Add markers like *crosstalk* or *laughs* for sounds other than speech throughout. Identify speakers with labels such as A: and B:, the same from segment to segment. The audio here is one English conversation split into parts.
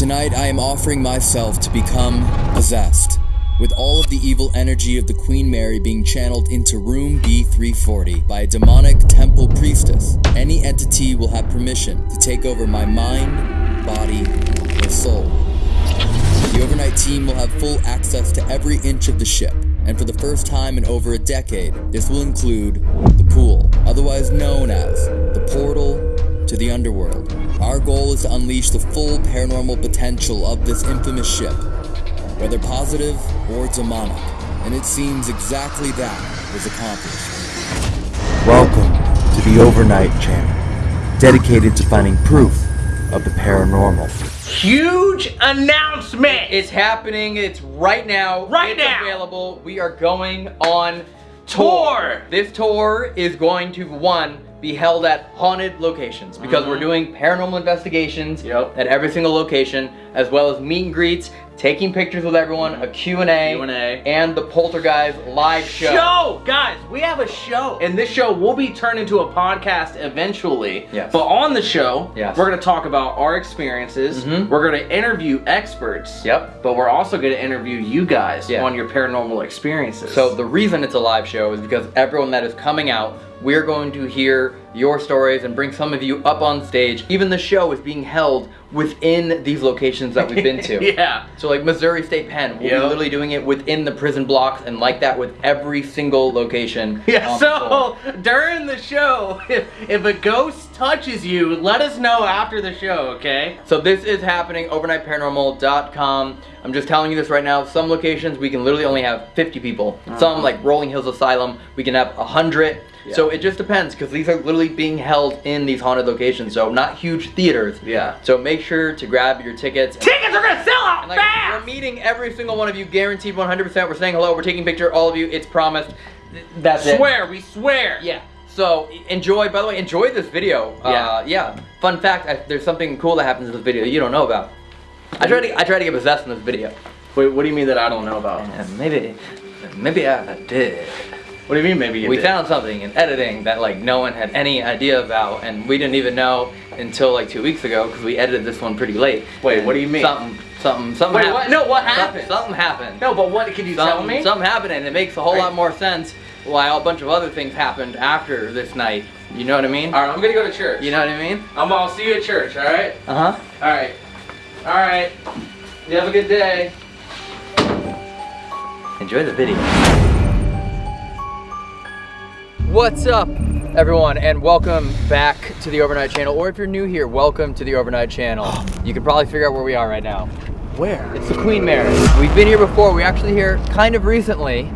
A: Tonight, I am offering myself to become possessed, with all of the evil energy of the Queen Mary being channeled into room B340 by a demonic temple priestess. Any entity will have permission to take over my mind, body, or soul. The overnight team will have full access to every inch of the ship, and for the first time in over a decade, this will include the pool, otherwise known as the portal to the underworld. Our goal is to unleash the full paranormal potential of this infamous ship, whether positive or demonic, and it seems exactly that was accomplished.
B: Welcome to the Overnight Channel, dedicated to finding proof of the paranormal.
C: Huge announcement!
D: It's happening. It's right now.
C: Right
D: it's
C: now.
D: available. We are going on
C: Tour.
D: This tour is going to one be held at haunted locations because we're doing paranormal investigations
C: Mm-hmm. Yep.
D: at every single location, as well as meet and greets, taking pictures with everyone, a Q&A,
C: Q&A.
D: the Poltergeist live show.
C: Show! Guys, we have a show. And this show will be turned into a podcast eventually.
D: Yes.
C: But on the show,
D: Yes.
C: we're going to talk about our experiences.
D: Mhm.
C: We're going to interview experts.
D: Yep.
C: But we're also going to interview you guys
D: Yeah.
C: on your paranormal experiences.
D: So the reason it's a live show is because everyone that is coming out, we're going to hear your stories and bring some of you up on stage. Even the show is being held within these locations that we've been to. *laughs*
C: yeah.
D: So like Missouri State Pen, we'll
C: Yep.
D: be literally doing it within the prison blocks and like that with every single location. *laughs*
C: Yeah,
D: on the
C: so during the show, *laughs* if, if a ghost touches you, let us know after the show, okay?
D: So this is happening, overnightparanormal.com. I'm just telling you this right now. Some locations we can literally only have 50 people. Some uh-huh. like Rolling Hills Asylum, we can have 100. So it just depends because these are literally being held in these haunted locations. So not huge theaters.
C: Yeah.
D: So make sure to grab your tickets.
C: Tickets are gonna sell out
D: And, like,
C: fast!
D: we're meeting every single one of you, guaranteed 100%. We're saying hello. We're taking a picture. All of you. It's promised. Th- That's it.
C: Swear, we swear.
D: Yeah. So enjoy. By the way, enjoy this video.
C: Yeah.
D: Uh, yeah. Fun fact: I, there's something cool that happens in this video you don't know about. I tried to I tried to get possessed in this video.
C: Wait, what do you mean that I don't know about?
D: And maybe maybe I did.
C: What do you mean maybe you
D: we
C: did?
D: found something in editing that like no one had any idea about, and we didn't even know until like two weeks ago because we edited this one pretty late.
C: Wait, what do you mean?
D: Something something something.
C: Wait,
D: happened.
C: what? No, what happened?
D: Something happened.
C: No, but what, can you tell
D: something,
C: me?
D: something happened and it makes a whole
C: Right.
D: lot more sense why a bunch of other things happened after this night. You know what I mean?
C: Alright, I'm gonna go to church.
D: You know what I mean?
C: I'm, I'll see you at church, alright?
D: Uh huh.
C: Alright. Alright. You have a good day.
D: Enjoy the video. What's up, everyone, and welcome back to the Overnight Channel. Or if you're new here, welcome to the Overnight Channel. You can probably figure out where we are right now.
C: Where?
D: It's the Queen Mary. We've been here before. We actually here kind of recently,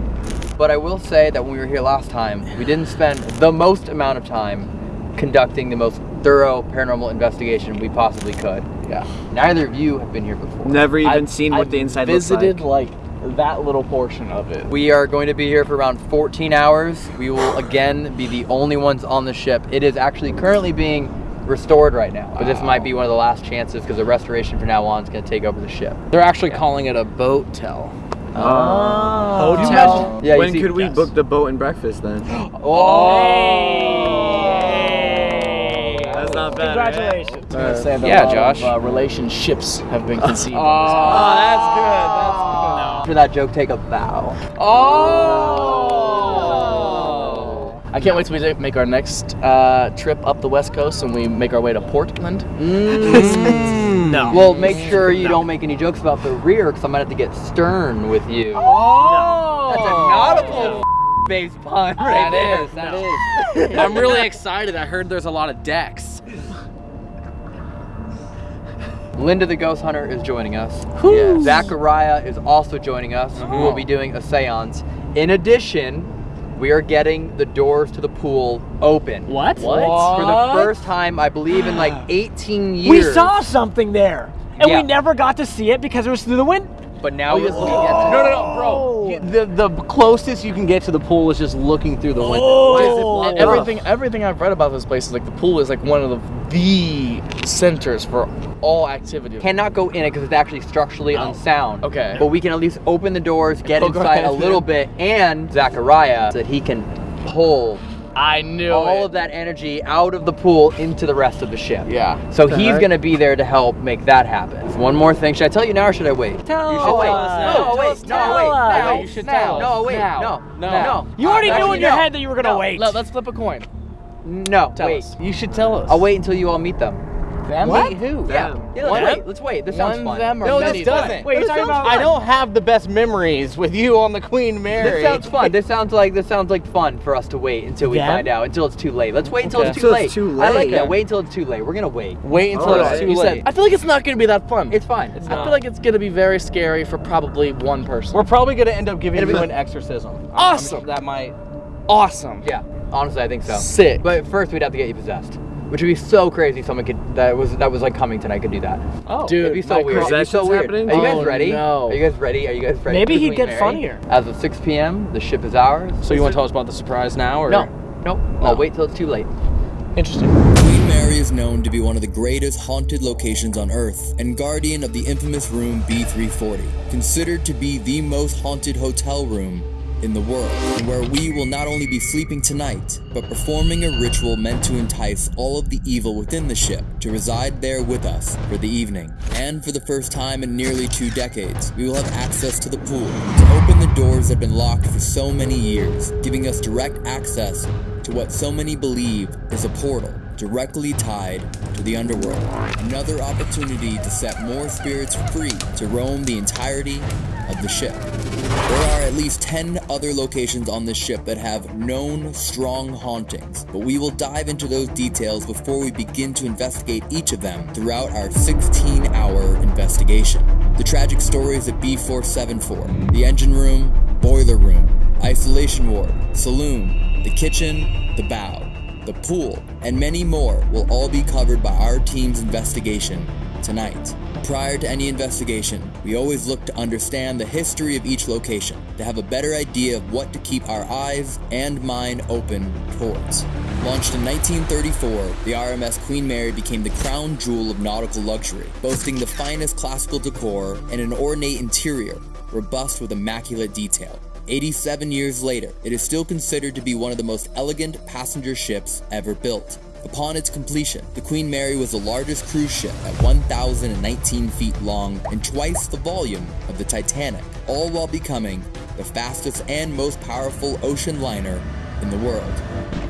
D: but I will say that when we were here last time, we didn't spend the most amount of time conducting the most thorough paranormal investigation we possibly could.
E: Yeah.
D: Neither of you have been here before.
E: Never even
F: I've-
E: seen what
F: I've
E: the inside
F: visited
E: looks like.
F: like that little portion of it.
D: We are going to be here for around 14 hours. We will again be the only ones on the ship. It is actually currently being restored right now, but this might be one of the last chances because the restoration from now on is going to take over the ship.
F: They're actually calling it a boat tell.
D: Oh.
F: Hotel?
D: Yeah,
E: when
D: see-
E: could we
F: yes.
E: book the boat and breakfast then? *gasps*
D: Oh.
E: That's not bad.
F: Congratulations.
E: right?
F: I was gonna say that Yeah, Josh. Of, uh, relationships have been *laughs* conceived.
E: Oh, that's good. That's good.
D: After that joke, take a bow.
F: Oh! I can't wait till we make our next uh, trip up the west coast and we make our way to Portland. *laughs* no.
D: Well, make sure you don't make any jokes about the rear because I might have to get stern with you.
F: Oh!
D: That's a nautical face *laughs* pun right
F: That
D: there.
F: is,
D: That
F: no.
D: is. *laughs*
F: I'm really excited. I heard there's a lot of decks.
D: Linda the Ghost Hunter is joining us.
F: Whew.
D: Zachariah is also joining us. Mm-hmm. We will be doing a seance. In addition, we are getting the doors to the pool open.
G: What?
F: What?
D: For the first time, I believe, in like *gasps* 18 years.
G: We saw something there, and
D: Yeah.
G: we never got to see it because it was through the wind.
D: But now we're
F: No,
D: looking at
F: no, no, bro. Oh. You- the the closest you can get to the pool is just looking through the window.
G: Oh.
F: Why is it
G: And
F: everything everything I've read about this place is like the pool is like one of the, the centers for all activity.
D: Cannot go in it because it's actually structurally unsound.
F: Okay.
D: But we can at least open the doors, get *laughs*
F: oh,
D: inside a little bit, and Zachariah that he can pull
F: I knew
H: all
F: it.
H: of that energy out of the pool into the rest of the ship.
F: Yeah.
H: So
F: The
H: he's
F: heck?
H: gonna be there to help make that happen. One more thing. Should I tell you now or should I wait?
G: Tell
H: you should wait.
G: us now.
H: No,
G: Tell
H: wait.
G: us
H: No,
G: now.
H: wait.
G: Tell us.
H: No,
G: You
F: should
H: no,
F: tell
H: No, wait.
F: now.
H: No.
F: No.
H: No.
G: You already
H: Uh,
G: knew in your
H: no.
G: head that you were gonna
H: No.
G: wait.
F: Let, us flip a coin.
H: No.
F: Tell
H: wait.
F: us.
E: You should tell us.
H: I'll wait until you all meet them.
F: Them?
G: What?
F: Meet who?
H: Yeah. Yeah. Let's wait. Let's wait. This sounds
F: one
H: fun.
F: them or
C: No,
F: many
C: this doesn't.
G: Wait, you're talking
H: sounds
G: about?
C: I don't have the best memories with you on the Queen Mary.
H: This sounds fun. This sounds like this sounds like fun for us to wait until we
G: Yeah?
H: find out. Until it's too late. Let's wait until
C: Okay.
H: it's too
E: Until
H: late.
E: it's too late.
H: I like
E: late.
H: that. Wait until it's too late. We're gonna wait.
C: Wait until
E: Alright.
C: it's too
F: You said,
C: late.
F: I feel like it's not going to be that fun.
H: It's fine.
F: I feel like it's going to be very scary for probably one person.
C: We're probably gonna end up giving
H: It'll
C: you
H: be-
C: an exorcism. I'm- I'm
F: Awesome.
C: that might.
F: awesome.
H: Yeah. Honestly, I think so.
F: Sick.
H: But first, we'd have to get you possessed, which would be so crazy. Someone could that was that was like coming tonight could do that.
C: Oh,
F: Dude,
H: It'd be so
F: my
H: weird. It'd be so weird.
E: happening?
H: Are you guys
F: Oh,
H: ready?
F: no.
H: Are you guys ready? Are you guys ready?
G: Maybe he'd get
H: Mary?
G: funnier.
H: As of 6 p.m., the ship is ours.
C: So you want to tell us about the surprise now, or
H: No, no.
C: No.
H: I'll wait till it's too late.
C: Interesting.
D: Queen Mary is known to be one of the greatest haunted locations on Earth and guardian of the infamous room B340, considered to be the most haunted hotel room in the world, where we will not only be sleeping tonight, but performing a ritual meant to entice all of the evil within the ship to reside there with us for the evening. And for the first time in nearly two decades, we will have access to the pool to open the doors that have been locked for so many years, giving us direct access to what so many believe is a portal directly tied to the underworld. Another opportunity to set more spirits free to roam the entirety of the ship. There are at least 10 other locations on this ship that have known strong hauntings, but we will dive into those details before we begin to investigate each of them throughout our 16 hour investigation. The tragic stories at B474, the engine room, boiler room, isolation ward, saloon, the kitchen, the bow, the pool, and many more will all be covered by our team's investigation tonight. Prior to any investigation, we always look to understand the history of each location to have a better idea of what to keep our eyes and mind open towards. Launched in 1934, the RMS Queen Mary became the crown jewel of nautical luxury, boasting the finest classical decor and an ornate interior, robust with immaculate detail. 87 years later, it is still considered to be one of the most elegant passenger ships ever built. Upon its completion, the Queen Mary was the largest cruise ship at 1,019 feet long and twice the volume of the Titanic, all while becoming the fastest and most powerful ocean liner in the world.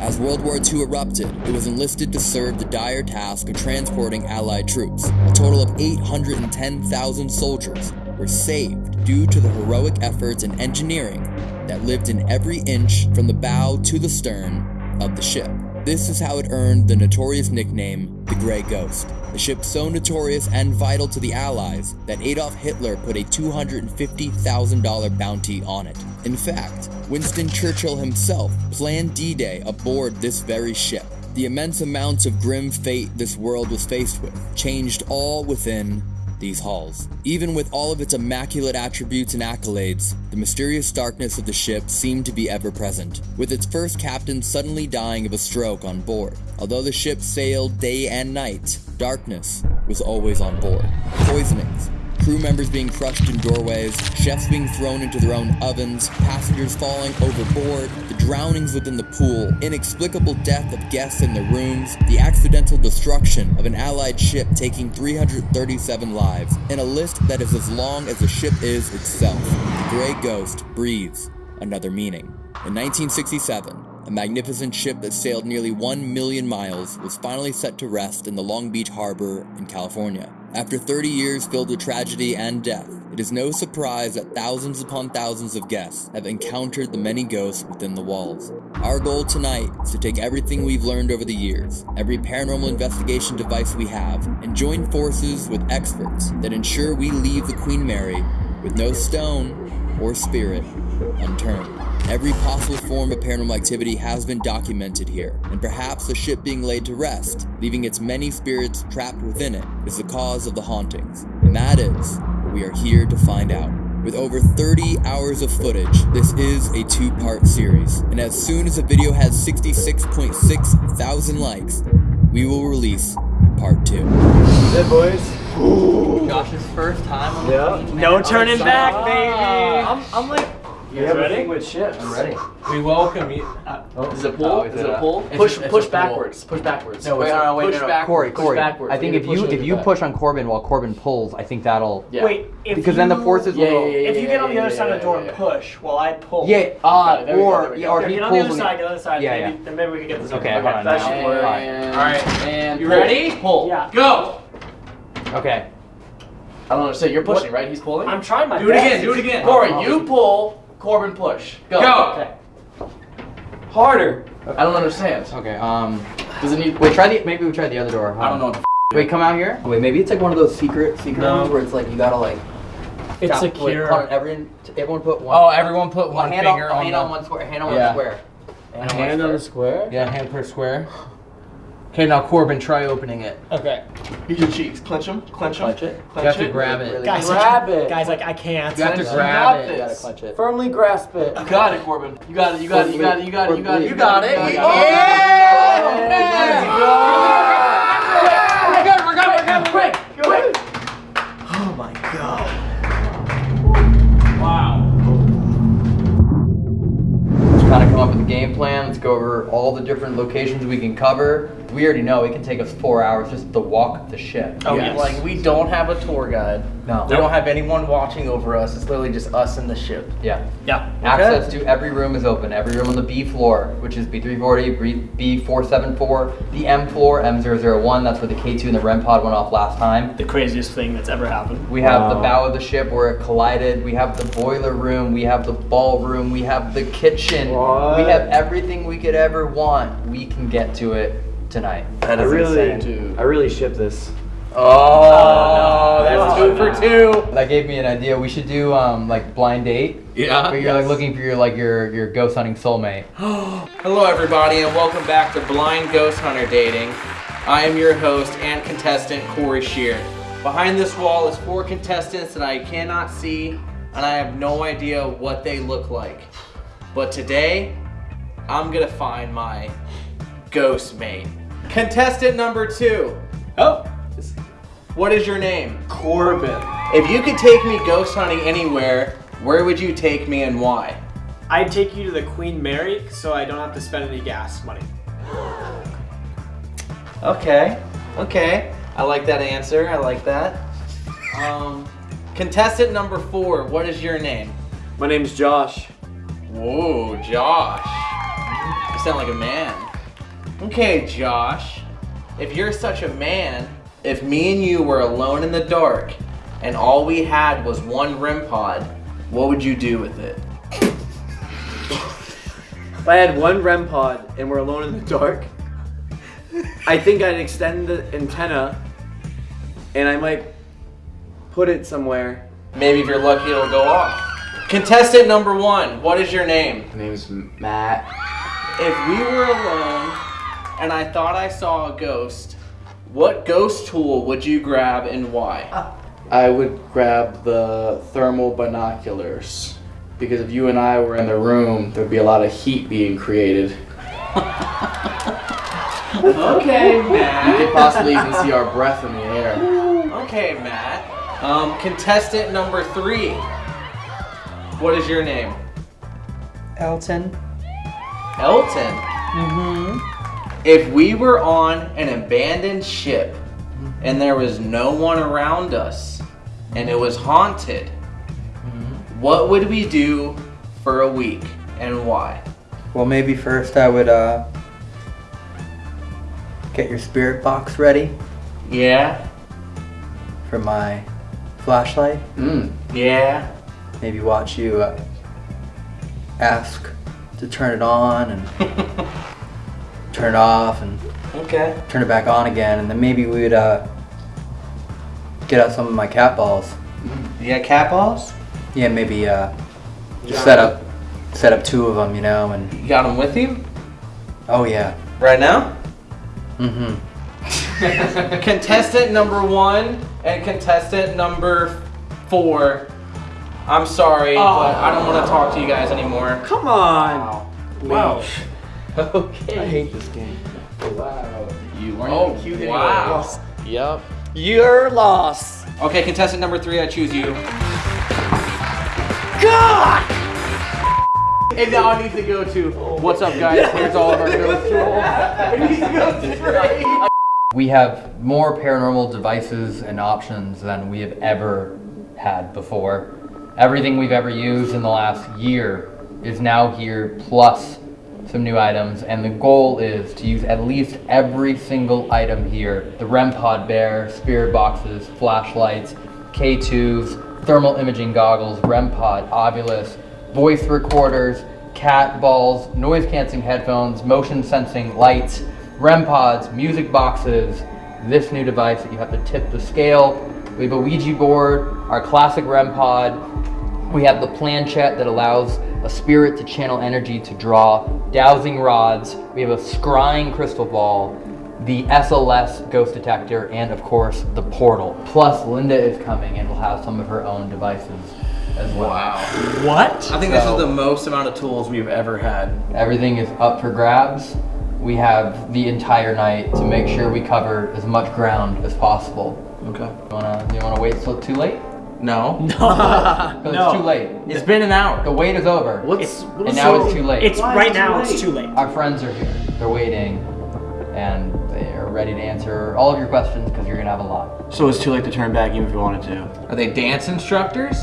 D: As World War II erupted, it was enlisted to serve the dire task of transporting Allied troops. A total of 810,000 soldiers were saved due to the heroic efforts and engineering that lived in every inch from the bow to the stern of the ship. This is how it earned the notorious nickname the Grey Ghost. The ship so notorious and vital to the Allies that Adolf Hitler put a $250,000 bounty on it. In fact, Winston Churchill himself planned D-Day aboard this very ship. The immense amounts of grim fate this world was faced with changed all within these halls. Even with all of its immaculate attributes and accolades, the mysterious darkness of the ship seemed to be ever present, with its first captain suddenly dying of a stroke on board. Although the ship sailed day and night, darkness was always on board. Poisonings, crew members being crushed in doorways, chefs being thrown into their own ovens, passengers falling overboard, the drownings within the pool, inexplicable death of guests in their rooms, the accidental destruction of an allied ship taking 337 lives, and a list that is as long as the ship is itself. The Grey Ghost breathes another meaning. In 1967, a magnificent ship that sailed nearly 1 million miles was finally set to rest in the Long Beach Harbor in California. After 30 years filled with tragedy and death, it is no surprise that thousands upon thousands of guests have encountered the many ghosts within the walls. Our goal tonight is to take everything we've learned over the years, every paranormal investigation device we have, and join forces with experts that ensure we leave the Queen Mary with no stone or spirit unturned. Every possible form of paranormal activity has been documented here, and perhaps the ship being laid to rest, leaving its many spirits trapped within it, is the cause of the hauntings. And that is what we are here to find out. With over 30 hours of footage, this is a two part series, and as soon as the video has 66.6 thousand likes, we will release part two.
E: Hey, boys.
H: Josh's first time on the
E: Yeah.
H: Queen
G: No turning back, oh, baby.
C: I'm, I'm like,
G: You guys ready?
F: with ships.
D: I'm ready.
C: We welcome you. *laughs*
F: Is it pull?
D: Oh,
F: is,
D: is
F: it
D: it
F: a
D: a-
F: pull?
D: it's
F: Push,
D: a-
F: push
D: a pull.
F: backwards. Push backwards.
D: No, wait, no, no, wait,
F: push
D: no, no.
F: backwards.
D: Corey,
F: push backwards.
D: I think if you if you
F: your
D: push on Corbin while Corbin pulls, I think that'll.
F: Yeah.
G: Wait, if
D: Because then the forces
F: Yeah,
D: will.
F: yeah, yeah,
G: If you get on the other
F: yeah,
G: side of the door
F: yeah,
G: and
F: yeah.
G: push while I pull.
D: Yeah,
F: Ah,
D: uh,
F: there we go,
D: or yeah, or
G: Okay,
D: he
G: get on the other side, get on the other side.
D: Yeah,
G: maybe,
D: yeah.
G: Then maybe we can get this.
D: Okay,
G: over.
D: hold on,
G: That
D: now.
G: should work.
D: All
C: right.
F: And
C: You ready?
F: Pull.
G: Yeah.
C: Go.
D: Okay.
F: I don't understand. You're pushing, right? He's pulling.
G: I'm trying my
C: Do it again. Do it again.
F: Corey, you pull. Corbin push. Go.
C: Go.
G: Okay.
F: Harder. I don't understand.
D: Okay. Um.
F: Does it need?
D: Wait. Try the. Maybe we try the other door.
F: I don't know. What the f-
D: Wait. Come out here. Wait. Maybe it's like one of those secret secret
C: No.
D: ones where it's like you gotta like.
G: It's
D: tap- Wait,
G: secure.
D: hold on, everyone, everyone put one.
C: Oh, everyone put one,
D: hand
C: finger
D: on,
C: on,
D: hand
C: the
D: on one square. Hand on
F: Yeah.
D: one square. Hand on one
E: Hand on
D: square.
E: the square?
C: Yeah, hand per square. Okay, now Corbin, try opening it.
G: Okay.
F: Use your cheeks. Clench them. Clench them.
D: Clench it.
C: You have to
F: it.
C: grab it.
G: Guys,
E: Grab it. *laughs*
G: Guys, like I can't.
C: You have to
F: You
C: grab
F: got
C: it.
D: You gotta clench it.
E: Firmly grasp it.
F: You got it, Corbin. You got it. You got it. You got it. You got it. You got it.
D: You got it.
F: You got it.
G: We're good, we're good, we're good.
F: Quick, quick.
G: Oh my god. Wow.
D: Let's kind of come up with a game plan. Let's go over all the different locations we can cover. We already know it can take us four hours just to walk the ship.
C: Oh,
F: Yes.
C: like we don't have a tour guide.
D: No.
C: We don't have anyone watching over us. It's literally just us and the ship.
D: Yeah.
G: Yeah.
D: Access to every room is open. Every room on the B floor, which is B340, B- B474, the M floor, M001. That's where the K2 and the REM pod went off last time.
G: The craziest thing that's ever happened.
D: We have the bow of the ship where it collided. We have the boiler room. We have the ballroom. We have the kitchen.
E: What?
D: We have everything we could ever want. We can get to it tonight.
C: That
E: I really,
C: insane.
E: I really ship this.
C: Oh, that's two for two.
D: That gave me an idea. We should do um like blind date.
C: Yeah.
D: But you're like looking for your like your your ghost hunting soulmate. *gasps*
C: Hello, everybody, and welcome back to Blind Ghost Hunter Dating. I am your host and contestant, Corey Shear. Behind this wall is four contestants that I cannot see, and I have no idea what they look like. But today, I'm gonna find my ghost mate. Contestant number two.
G: Oh.
C: What is your name?
F: Corbin.
C: If you could take me ghost hunting anywhere, where would you take me and why?
G: I'd take you to the Queen Mary so I don't have to spend any gas money.
C: Okay. Okay. I like that answer. I like that. Um, contestant number four. What is your name?
E: My name's Josh.
C: Whoa, Josh. You sound like a man. Okay, Josh. If you're such a man, if me and you were alone in the dark and all we had was one REM pod, what would you do with it?
E: If I had one REM pod and we're alone in the dark, I think I'd extend the antenna and I might put it somewhere.
C: Maybe if you're lucky, it'll go off. Contestant number one. What is your name?
F: My name's Matt.
C: If we were alone and I thought I saw a ghost, what ghost tool would you grab and why?
F: I would grab the thermal binoculars because if you and I were in the room, there'd be a lot of heat being created.
C: Okay,
F: Matt. You
C: could
F: possibly even see our breath in the air.
C: Okay, Matt. Um, contestant number three. What is your name?
D: Elton.
C: Elton. Mm-hmm. If we were on an abandoned ship and there was no one around us and it was haunted, what would we do for a week and why?
D: Well, maybe first I would uh get your spirit box ready
C: Yeah?
D: for my flashlight.
F: Mm.
C: Yeah?
D: Maybe watch you uh, ask to turn it on and *laughs* turn it off and
C: Okay.
D: turn it back on again, and then maybe we would uh, get out some of my cat balls.
C: You got cat balls?
D: Yeah, maybe uh, set up set up two of them, you know, and
C: You got them with you?
D: oh yeah,
C: Right now?
D: mm-hmm. *laughs* *laughs*
C: contestant number one and contestant number four. I'm sorry, but I don't want to talk to you guys anymore.
E: Come on!
G: Wow. *laughs*
C: Okay.
E: I hate this game.
F: Wow. You weren't
C: Oh,
F: even cute
C: wow.
F: anyway. Yep.
E: Your loss.
C: Okay, contestant number three, I choose you.
G: God!
C: And now I need to go to what's up, guys? Here's all of our ghost roll. *laughs* I need to go straight.
D: We have more paranormal devices and options than we have ever had before. Everything we've ever used in the last year is now here, plus some new items, and the goal is to use at least every single item here. The REM pod bear, spirit boxes, flashlights, K2s, thermal imaging goggles, REM pod, Ovilus, voice recorders, cat balls, noise canceling headphones, motion sensing lights, REM pods, music boxes, this new device that you have to tip the scale. We have a Ouija board, our classic REM pod. We have the planchette that allows a spirit to channel energy to draw, dowsing rods. We have a scrying crystal ball, the SLS ghost detector, and of course the portal. Plus, Linda is coming and will have some of her own devices as well.
C: Wow.
G: What?
C: I think this is the most amount of tools we've ever had.
D: Everything is up for grabs. We have the entire night to make sure we cover as much ground as possible.
C: Okay.
D: You wanna, you wanna wait till too late?
C: No.
G: No. *laughs*
D: 'Cause
G: No.
D: it's too late.
C: It's been an hour.
D: The wait is over.
C: What's
D: and now it's too late.
G: It's
E: Why
G: right
E: is
G: now.
E: late?
G: It's too late.
D: Our friends are here. They're waiting, and they are ready to answer all of your questions because you're gonna have a lot.
E: So it's too late to turn back even if you wanted to.
C: Are they dance instructors?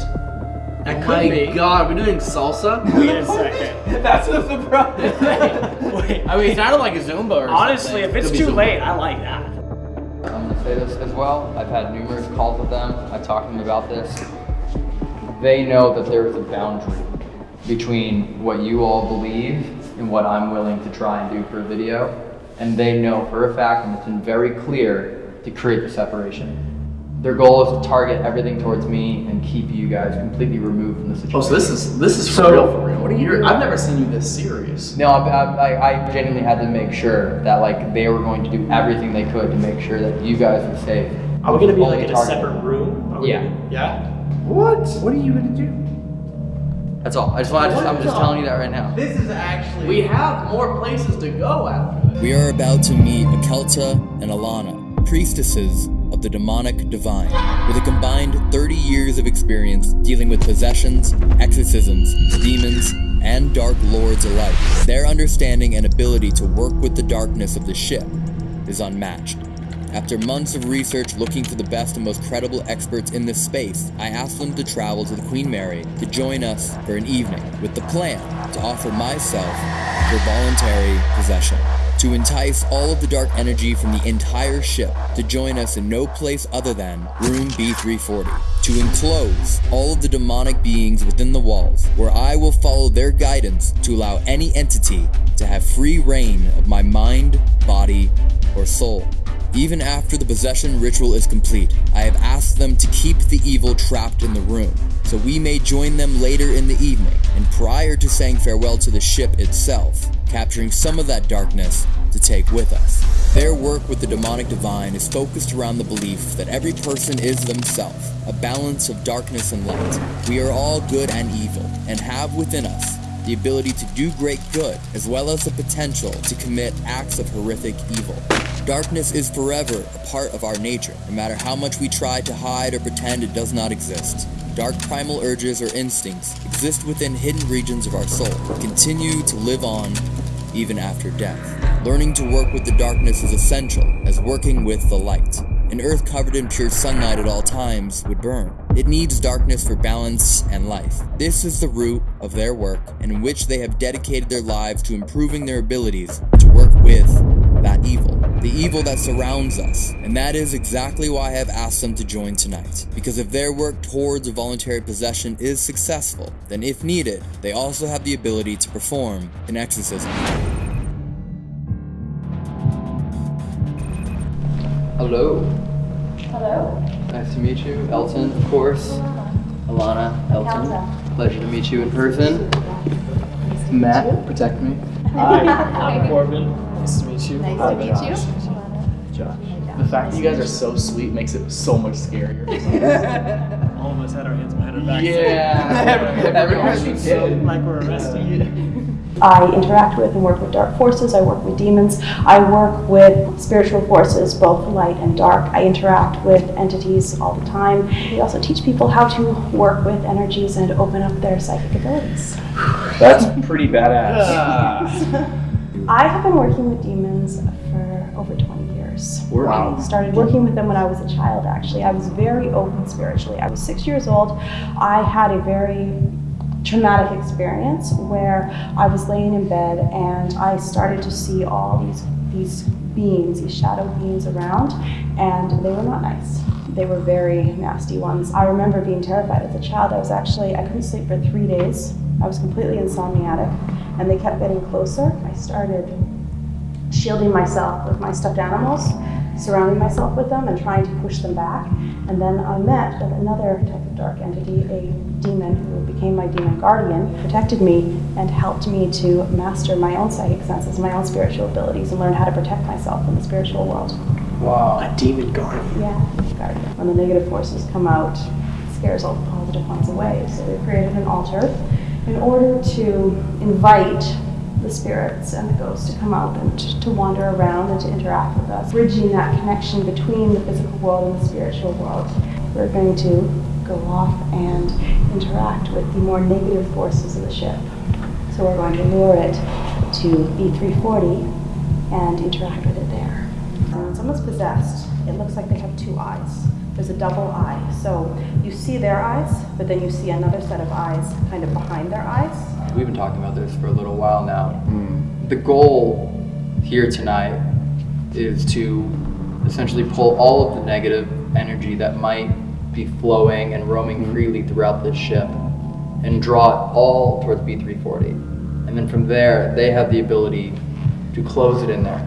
F: That
C: Oh
F: could
C: my
F: be.
C: god, we're doing salsa? *laughs*
G: Wait a second. *laughs*
C: That's a surprise.
G: Wait.
C: I mean, it sounded like a Zumba or
G: Honestly,
C: something.
G: if it's
C: Could be
G: too late, I like that.
D: As well. I've had numerous calls with them. I've talked to them about this. They know that there is a boundary between what you all believe and what I'm willing to try and do for a video. And they know for a fact, and it's been very clear, to create the separation. Their goal is to target everything towards me and keep you guys completely removed from the situation.
F: Oh, so this is this is for
E: So-
F: real, for real. What are you? I've never seen you this serious.
D: No, I, I, I genuinely had to make sure that like they were going to do everything they could to make sure that you guys were safe.
G: Are we gonna be like in a separate room? Are we-
D: Yeah.
G: Yeah.
E: What? What are you gonna do?
D: That's all. I just want. I'm just telling you that right now.
C: This is actually.
F: We have more places to go after this.
A: We are about to meet Akelta and Alana, priestesses of the demonic divine, with a combined 30 years of experience dealing with possessions, exorcisms, demons, and dark lords alike. Their understanding and ability to work with the darkness of the ship is unmatched. After months of research looking for the best and most credible experts in this space, I asked them to travel to the Queen Mary to join us for an evening, with the plan to offer myself for voluntary possession. To entice all of the dark energy from the entire ship to join us in no place other than room B340. To enclose all of the demonic beings within the walls, where I will follow their guidance to allow any entity to have free reign of my mind, body, or soul. Even after the possession ritual is complete, I have asked them to keep the evil trapped in the room, so we may join them later in the evening, and prior to saying farewell to the ship itself, capturing some of that darkness to take with us. Their work with the demonic divine is focused around the belief that every person is themselves, a balance of darkness and light. We are all good and evil, and have within us the ability to do great good, as well as the potential to commit acts of horrific evil. Darkness is forever a part of our nature, no matter how much we try to hide or pretend it does not exist. Dark primal urges or instincts exist within hidden regions of our soul, continue to live on even after death. Learning to work with the darkness is essential as working with the light. An earth covered in pure sunlight at all times would burn. It needs darkness for balance and life. This is the root of their work, and in which they have dedicated their lives to improving their abilities to work with that evil. The evil that surrounds us. And that is exactly why I have asked them to join tonight. Because if their work towards a voluntary possession is successful, then if needed, they also have the ability to perform an exorcism.
D: Hello.
I: Hello.
D: Nice to meet you. Elton, of course. Alana, Elton.
I: Elsa.
D: Pleasure to meet you in person.
I: Nice to
D: Matt,
I: you.
D: protect me.
G: Hi, I'm Corbin. Nice to meet you.
I: Nice
G: Hi,
I: to meet
G: Josh.
I: you.
F: The fact that you guys are so sweet makes it so much scarier.
G: All of us had our hands behind our backs.
D: Yeah. *laughs*
G: Everyone
D: Everyone did.
G: like we're arrested.
I: I interact with and work with dark forces. I work with demons. I work with spiritual forces, both light and dark. I interact with entities all the time. We also teach people how to work with energies and open up their psychic abilities.
J: That's pretty badass. *laughs*
I: I have been working with demons for over 20 years.
J: Wow.
I: I started working with them when I was a child, actually. I was very open spiritually. I was six years old. I had a very traumatic experience where I was laying in bed and I started to see all these these beings, these shadow beings around, and they were not nice. They were very nasty ones. I remember being terrified as a child. I was actually I couldn't sleep for three days. I was completely insomniatic, and they kept getting closer. I started shielding myself with my stuffed animals, surrounding myself with them, and trying to push them back. And then I met with another type of dark entity, a demon who became my demon guardian, protected me and helped me to master my own psychic senses, my own spiritual abilities, and learn how to protect myself in the spiritual world.
J: Wow.
G: A demon guardian.
I: Yeah, guardian. When the negative forces come out, it scares all the positive ones away. So we created an altar in order to invite the spirits and the ghosts to come out and to wander around and to interact with us, bridging that connection between the physical world and the spiritual world. We're going to go off and interact with the more negative forces of the ship. So we're going to lure it to B340 and interact with it there. When someone's possessed, it looks like they have two eyes. There's a double eye. So you see their eyes, but then you see another set of eyes kind of behind their eyes.
D: We've been talking about this for a little while now. Mm. The goal here tonight is to essentially pull all of the negative energy that might be flowing and roaming mm-hmm. freely throughout this ship and draw it all towards B340. And then from there, they have the ability to close it in there.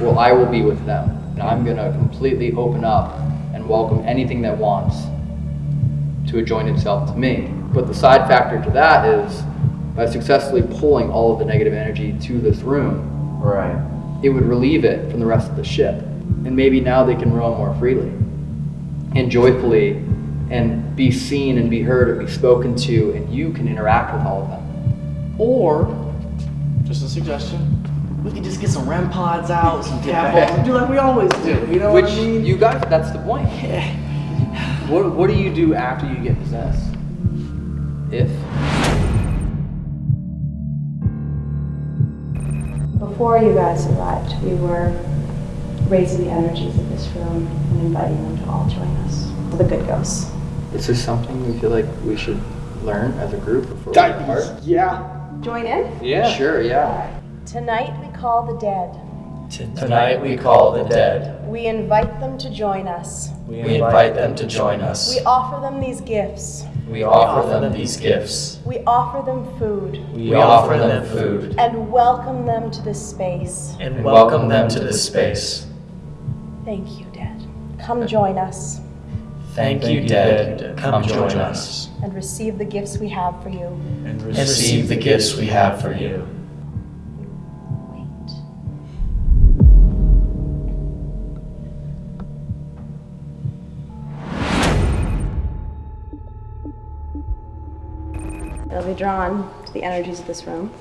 D: Well, I will be with them. And I'm going to completely open up and welcome anything that wants to join itself to me. But the side factor to that is by successfully pulling all of the negative energy to this room,
J: Right.
D: it would relieve it from the rest of the ship. And maybe now they can roam more freely and joyfully and be seen and be heard and be spoken to, and you can interact with all of them.
F: Or, just a suggestion, we could just get some REM pods out, some cat balls, and do like we always do. You know
D: Which
F: what I mean?
D: you guys, that's the point.
C: What, what do you do after you get possessed?
D: If
I: Before you guys arrived, we were raising the energies of this room and inviting them to all join us. The good ghosts.
D: is this something we feel like we should learn as a group before we depart?
G: Yeah.
I: Join in?
C: Yeah.
D: Sure, yeah.
I: Tonight we call the dead.
K: Tonight we call the dead.
I: We invite them to join us.
K: We invite them to join us.
I: We offer them these gifts.
K: We offer them these gifts.
I: We offer them food
K: We offer them food
I: and welcome them to this space.
K: and welcome them to this space.
I: Thank you, dead. Come join us
K: Thank you, dead. Come join us
I: and receive the gifts we have for you.
K: and receive the gifts we have for you.
I: Drawn to the energies of this room,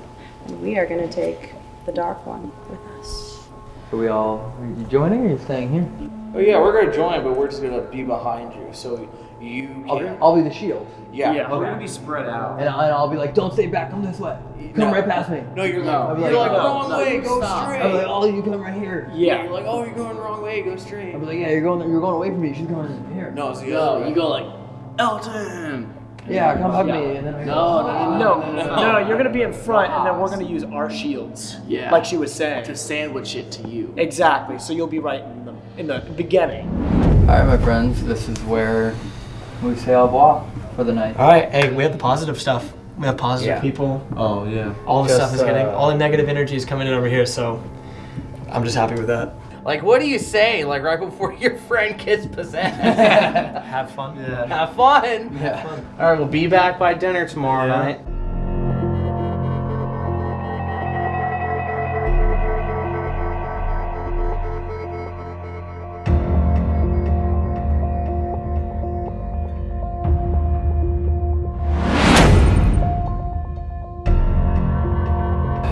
I: and we are going to take the dark one with us.
D: Are we all are you joining or are you staying here?
C: Oh yeah, we're gonna join, but we're just gonna be behind you, so you
D: I'll,
C: can.
D: I'll be the shield.
C: yeah.
G: Yeah.
J: We're gonna be spread out.
D: And, I- and I'll be like, don't stay back, come this way. Come
C: No.
D: right past me.
C: No, you're
D: I'll
C: like, you're
D: like,
C: like
D: no,
C: wrong
G: no,
C: way, go
G: stop.
C: straight.
D: I'll be like, oh, you come right here.
G: Yeah.
C: You're like, oh, you're going the wrong way, go straight.
D: I'll be like, yeah, you're going, you're going away from me. She's going come in here.
C: No, it's the
F: No,
C: other
F: you go like, Elton!
D: Yeah, come hug
F: Yeah.
D: me, and then I
F: No, no, no,
G: No, no, no, you're gonna be in front, and then we're gonna use our shields.
F: Yeah.
G: Like she was saying.
F: To sandwich it to you.
G: Exactly. So you'll be right in the in the beginning.
D: All right, my friends, this is where we say au revoir for the night.
L: All right, hey, we have the positive stuff. We have positive
D: Yeah.
L: people.
J: Oh yeah.
L: All the stuff is getting,
J: uh,
L: all the negative energy is coming in over here. So I'm just happy with that.
C: Like, what do you say? Like right before *laughs* your friend gets possessed. *laughs*
L: Have fun.
J: Yeah.
C: Have fun.
D: Yeah.
C: All right, we'll be back by dinner tomorrow
L: Yeah.
C: night.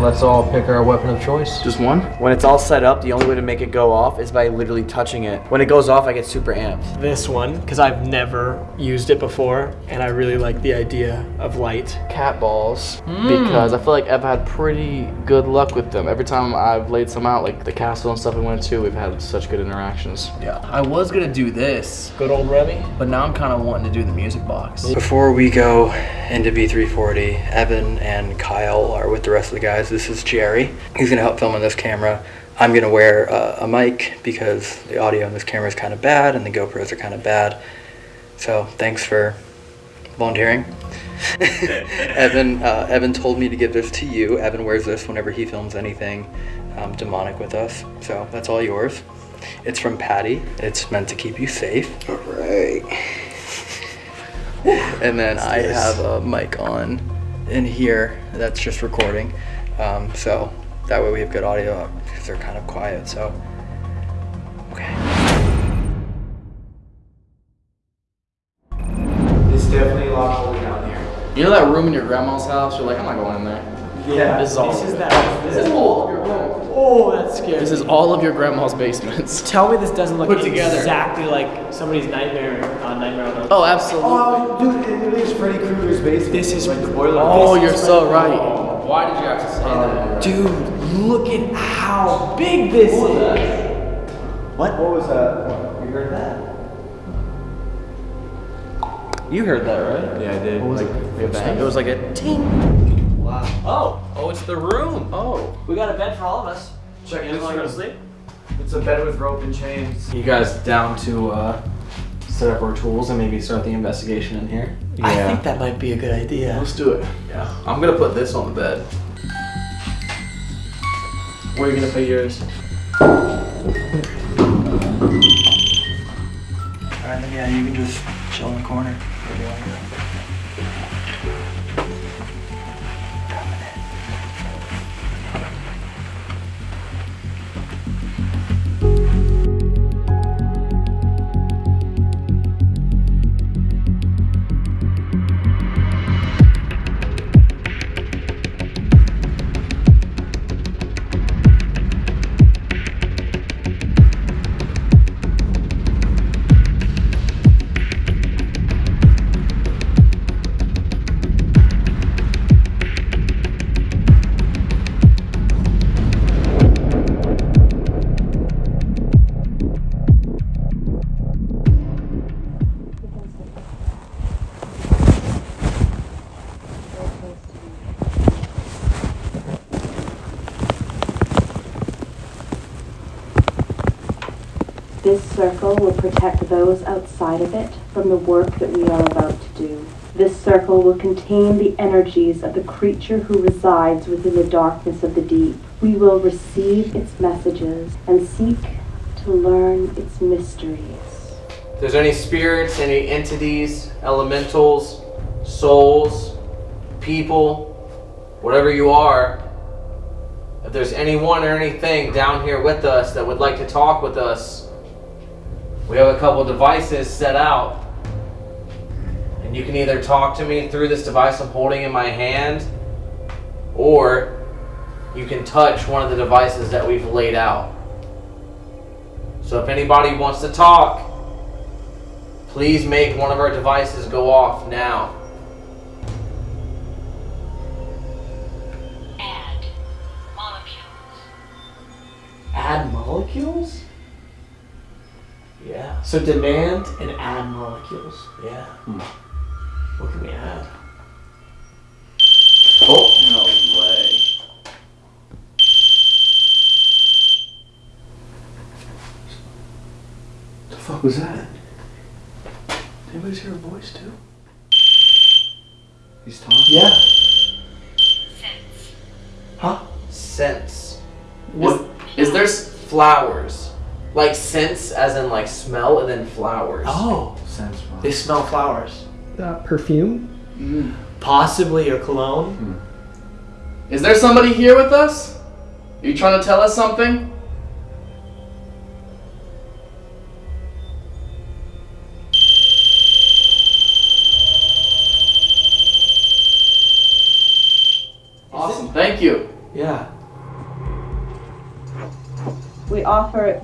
M: Let's all pick our weapon of choice.
F: Just one?
E: When it's all set up, the only way to make it go off is by literally touching it. When it goes off, I get super amped.
G: This one, because I've never used it before, and I really like the idea of light.
F: Cat balls. Hmm. Because I feel like I've had pretty good luck with them. Every time I've laid some out, like the castle and stuff we went to, we've had such good interactions. Yeah. I was gonna do this,
G: Good old Remy.
F: but now I'm kind of wanting to do the music box.
B: Before we go into B340, Evan and Kyle are with the rest of the guys. This is Jerry. He's going to help film on this camera. I'm going to wear uh, a mic because the audio on this camera is kind of bad and the GoPros are kind of bad. So thanks for volunteering. *laughs* Evan, uh, Evan told me to give this to you. Evan wears this whenever he films anything um, demonic with us. So that's all yours. It's from Patty. It's meant to keep you safe. All right. and then I have a mic on in here that's just recording. Um, so that way we have good audio because they're kind of quiet. So, okay.
E: It's definitely a lot colder down here.
F: You know that room in your grandma's house? You're like, I'm not going in there.
E: Yeah.
F: This is all.
G: This is that. This is all of your home. Oh, that's scary.
F: This is all of your grandma's basements. *laughs*
G: Tell me this doesn't look
F: Put together.
G: exactly like somebody's nightmare on Nightmare on Elm.
F: Oh, absolutely.
E: Oh, dude, it literally Freddy Krueger's basement.
G: This is
E: like the boiler.
F: Oh,
E: This
F: you're so
E: Freddy-
F: right. Why did you have to say that?
G: Dude, look at how big this is.
E: What? What was that? You heard that?
F: You heard that, right?
E: Yeah, I did.
F: What was
E: like,
F: it? It was like a ting.
G: Wow. Oh,
F: Oh, it's the room. Oh.
G: we got a bed for all of us.
E: Check
G: You
E: this
G: guys want to go
E: room.
G: sleep?
E: It's a bed with rope and chains.
C: You guys down to uh, set up our tools and maybe start the investigation in here? Yeah.
G: I think that might be a good idea.
F: Let's do it.
C: Yeah. I'm gonna put this on the bed.
G: Where are you gonna put yours?
B: Alright, then yeah, you can just chill in the corner.
I: Circle will protect those outside of it from the work that we are about to do. This circle will contain the energies of the creature who resides within the darkness of the deep. We will receive its messages and seek to learn its mysteries.
C: If there's any spirits, any entities, elementals, souls, people, whatever you are, if there's anyone or anything down here with us that would like to talk with us, we have a couple devices set out. And you can either talk to me through this device I'm holding in my hand, or you can touch one of the devices that we've laid out. So if anybody wants to talk, please make one of our devices go off now.
G: Add molecules. Add molecules?
C: Yeah.
G: So demand and add molecules.
C: Yeah. Hmm.
G: What can we add?
C: Oh, no way.
E: The fuck was that? Anybody's hear a voice too? He's talking.
G: Yeah. Sense.
C: Huh? Scents. What? Is, is there flowers? Like scents, as in like smell, and then flowers.
G: Oh,
E: Sense from.
G: they smell flowers. Uh, perfume? Possibly a cologne.
F: Is there somebody here with us? Are you trying to tell us something?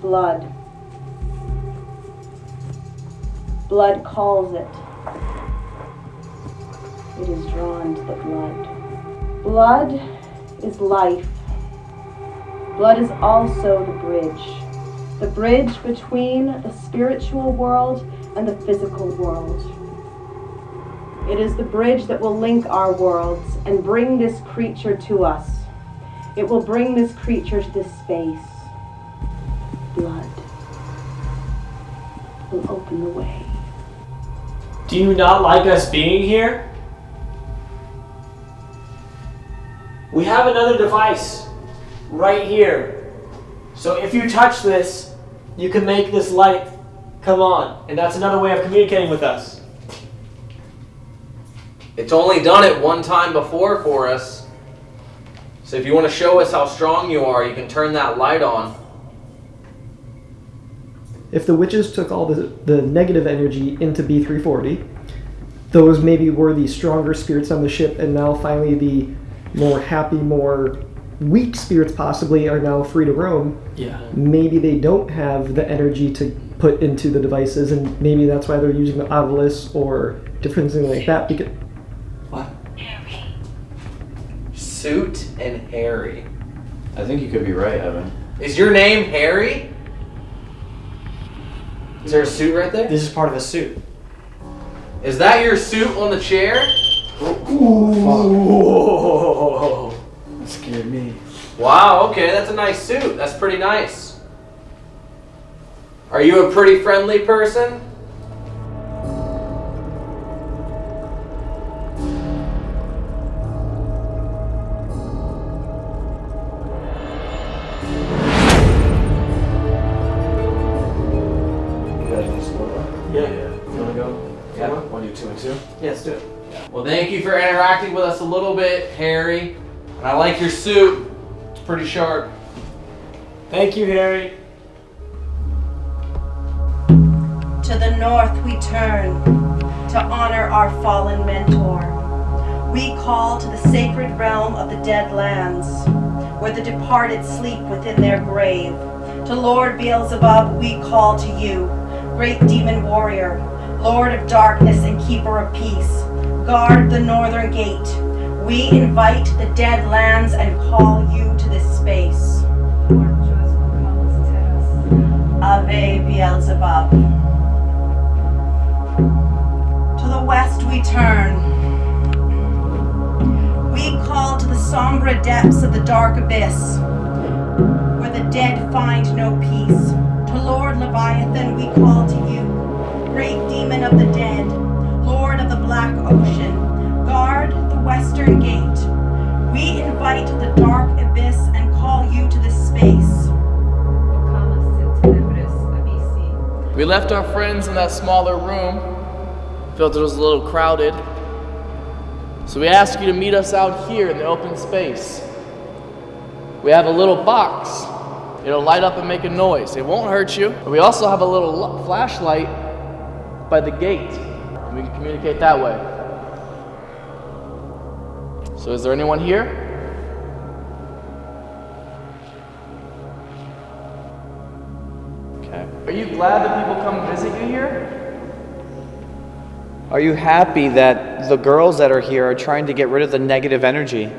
N: Blood. Blood calls it. It is drawn to the blood. Blood is life. Blood is also the bridge. The bridge between the spiritual world and the physical world. It is the bridge that will link our worlds and bring this creature to us. It will bring this creature to this space. Will open the way.
G: Do you not like us being here? We have another device right here. So if you touch this, you can make this light come on. And that's another way of communicating with us.
C: It's only done it one time before for us. So if you want to show us how strong you are, you can turn that light on.
O: If the witches took all the, the negative energy into B340, those maybe were the stronger spirits on the ship, and now finally the more happy, more weak spirits possibly are now free to roam.
P: Yeah.
O: Maybe they don't have the energy to put into the devices, and maybe that's why they're using the Ovilus or different things like that. Because Harry.
C: Suit and Harry.
B: I think you could be right, Evan.
C: Is your name Harry? Is there a suit right there?
P: This is part of a suit.
C: Is that your suit on the chair?
P: Whoa.
B: That scared me.
C: Wow, okay, that's a nice suit. That's pretty nice. Are you a pretty friendly person? Interacting a little bit, Harry. And I like your suit. It's pretty sharp.
G: Thank you, Harry.
N: To the north we turn to honor our fallen mentor. We call to the sacred realm of the dead lands, where the departed sleep within their grave. To Lord Beelzebub we call to you, great demon warrior, Lord of darkness and keeper of peace. Guard the northern gate. We invite the dead lands and call you to this space. Ave Beelzebub. To the west we turn. We call to the sombre depths of the dark abyss, where the dead find no peace. To Lord Leviathan we call to you, great demon of the dead, Lord of the black ocean, guard the western gate. We invite the dark abyss and call you to this space.
F: We left our friends in that smaller room. Felt it was a little crowded. So we ask you to meet us out here in the open space. We have a little box. It'll light up and make a noise. It won't hurt you. But we also have a little flashlight by the gate. We can communicate that way. So is there anyone here? Okay. Are you glad that people come visit you here?
E: Are you happy that the girls that are here are trying to get rid of the negative energy?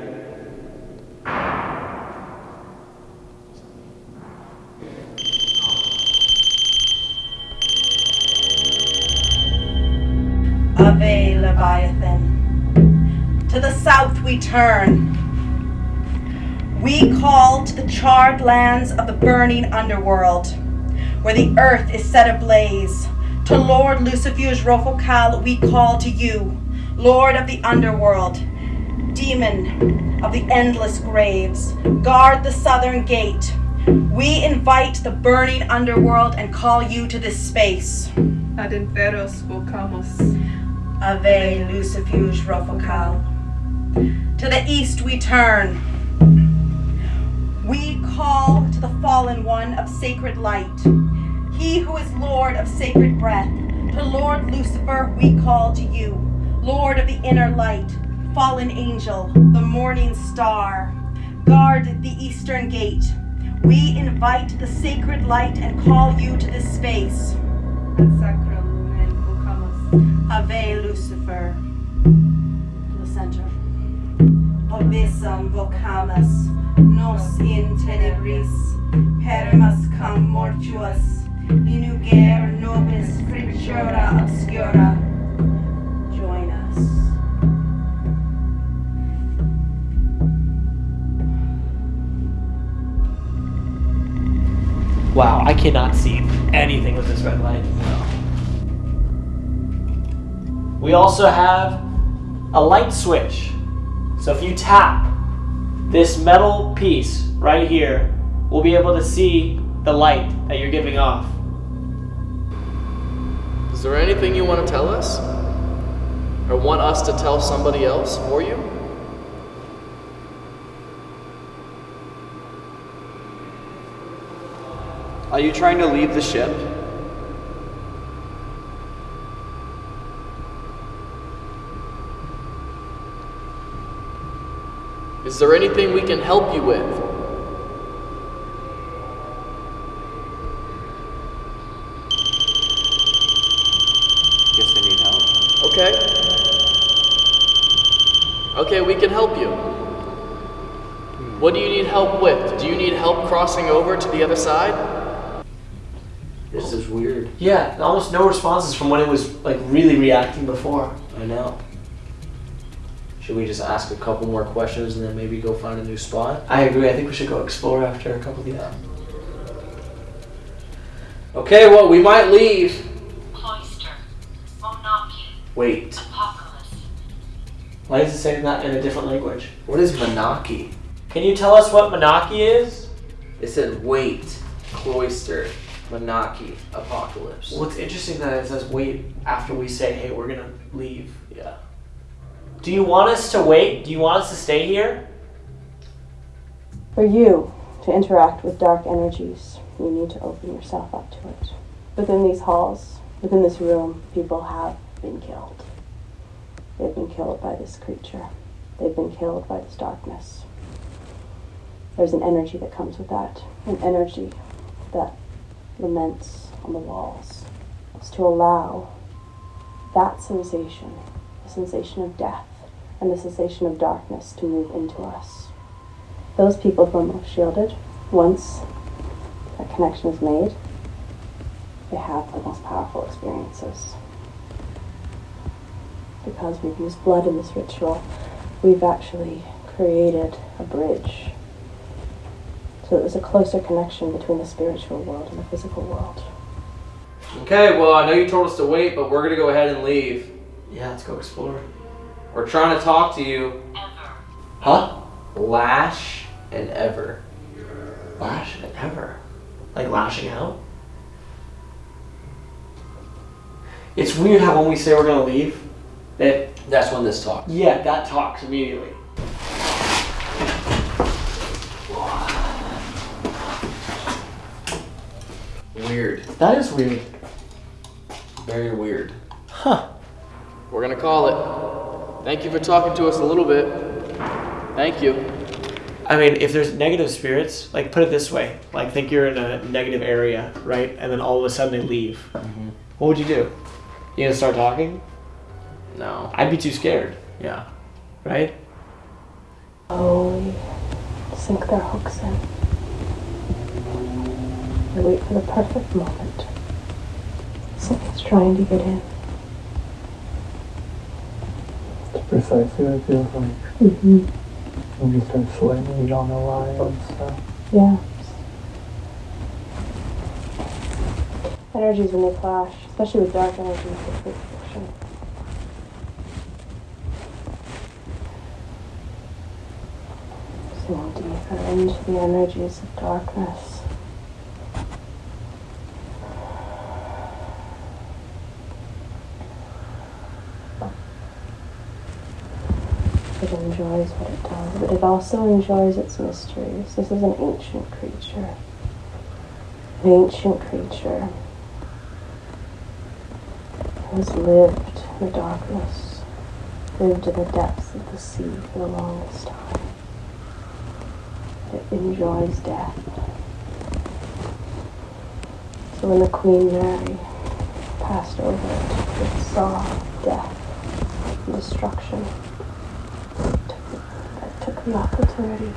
N: Lands of the burning underworld, where the earth is set ablaze. To Lord Lucifuge Rofocale we call to you, Lord of the underworld, demon of the endless graves. Guard the southern gate. We invite the burning underworld and call you to this space.
Q: Ad inferos volcamos.
N: Ave Lucifuge Rofocale. To the east we turn. We call to the fallen one of sacred light, he who is Lord of sacred breath. To Lord Lucifer we call to you, Lord of the inner light, fallen angel, the morning star. guard the eastern gate. We invite the sacred light and call you to this space. Ave Lucifer. The center. Obisam vocamus, nos in tenebris, cum inugere nobis obscura. Join us.
G: Wow, I cannot see anything with this red light. We also have a light switch. So if you tap this metal piece right here, we'll be able to see the light that you're giving off.
F: Is there anything you want to tell us? Or want us to tell somebody else for you?
E: Are you trying to leave the ship?
F: Is there anything we can help you with?
E: Guess they need help.
F: Okay. Okay, we can help you. What do you need help with? Do you need help crossing over to the other side?
J: This is weird.
G: Yeah, almost no responses from when it was like really reacting before.
J: I know. Should we just ask a couple more questions and then maybe go find a new spot?
G: I agree. I think we should go explore after a couple of these.
C: Okay, well, we might leave.
J: cloister Wait,
G: Why does it say that in a different language?
J: what is Manaki?
G: Can you tell us what Manaki is?
C: It said wait, cloister, Manaki, apocalypse.
G: Well, it's interesting that it says wait after we say, hey, we're gonna leave.
J: Yeah.
G: Do you want us to wait? Do you want us to stay here?
I: For you to interact with dark energies, you need to open yourself up to it. Within these halls, within this room, people have been killed. They've been killed by this creature. They've been killed by this darkness. There's an energy that comes with that, an energy that laments on the walls. It's to allow that sensation, the sensation of death, and the cessation of darkness to move into us. Those people who are most shielded, once that connection is made, they have the most powerful experiences. Because we've used blood in this ritual, we've actually created a bridge. So there's a closer connection between the spiritual world and the physical world.
C: Okay, well, I know you told us to wait, but we're gonna go ahead and leave.
G: Yeah, let's go explore.
C: We're trying to talk to you.
G: Huh?
C: Lash and Ever.
G: Lash and ever. Like lashing out? It's weird how when we say we're gonna leave, that
J: That's when this talks.
G: yeah, that talks immediately.
J: Weird.
G: That is weird.
J: Very weird.
G: Huh.
F: We're gonna call it. Thank you for talking to us a little bit. Thank you.
G: I mean, if there's negative spirits, like put it this way, like think you're in a negative area, right? And then all of a sudden they leave. Mm-hmm. What would you do? You gonna start talking?
C: No.
G: I'd be too scared,
C: Yeah.
G: right?
I: Slowly sink their hooks in. They wait for the perfect moment. Something's trying to get in.
R: It's precisely what it feels like.
I: Mm-hmm.
R: And you start sweating, you don't know why and stuff.
I: Yeah. Energies when they clash, especially with dark energies, friction. So deeper into the energies of darkness. It enjoys what it does, but it also enjoys its mysteries. This is an ancient creature. An ancient creature who has lived in the darkness, lived in the depths of the sea for the longest time. it enjoys death. So when the Queen Mary passed over it, it saw death and destruction. It took, it took an opportunity.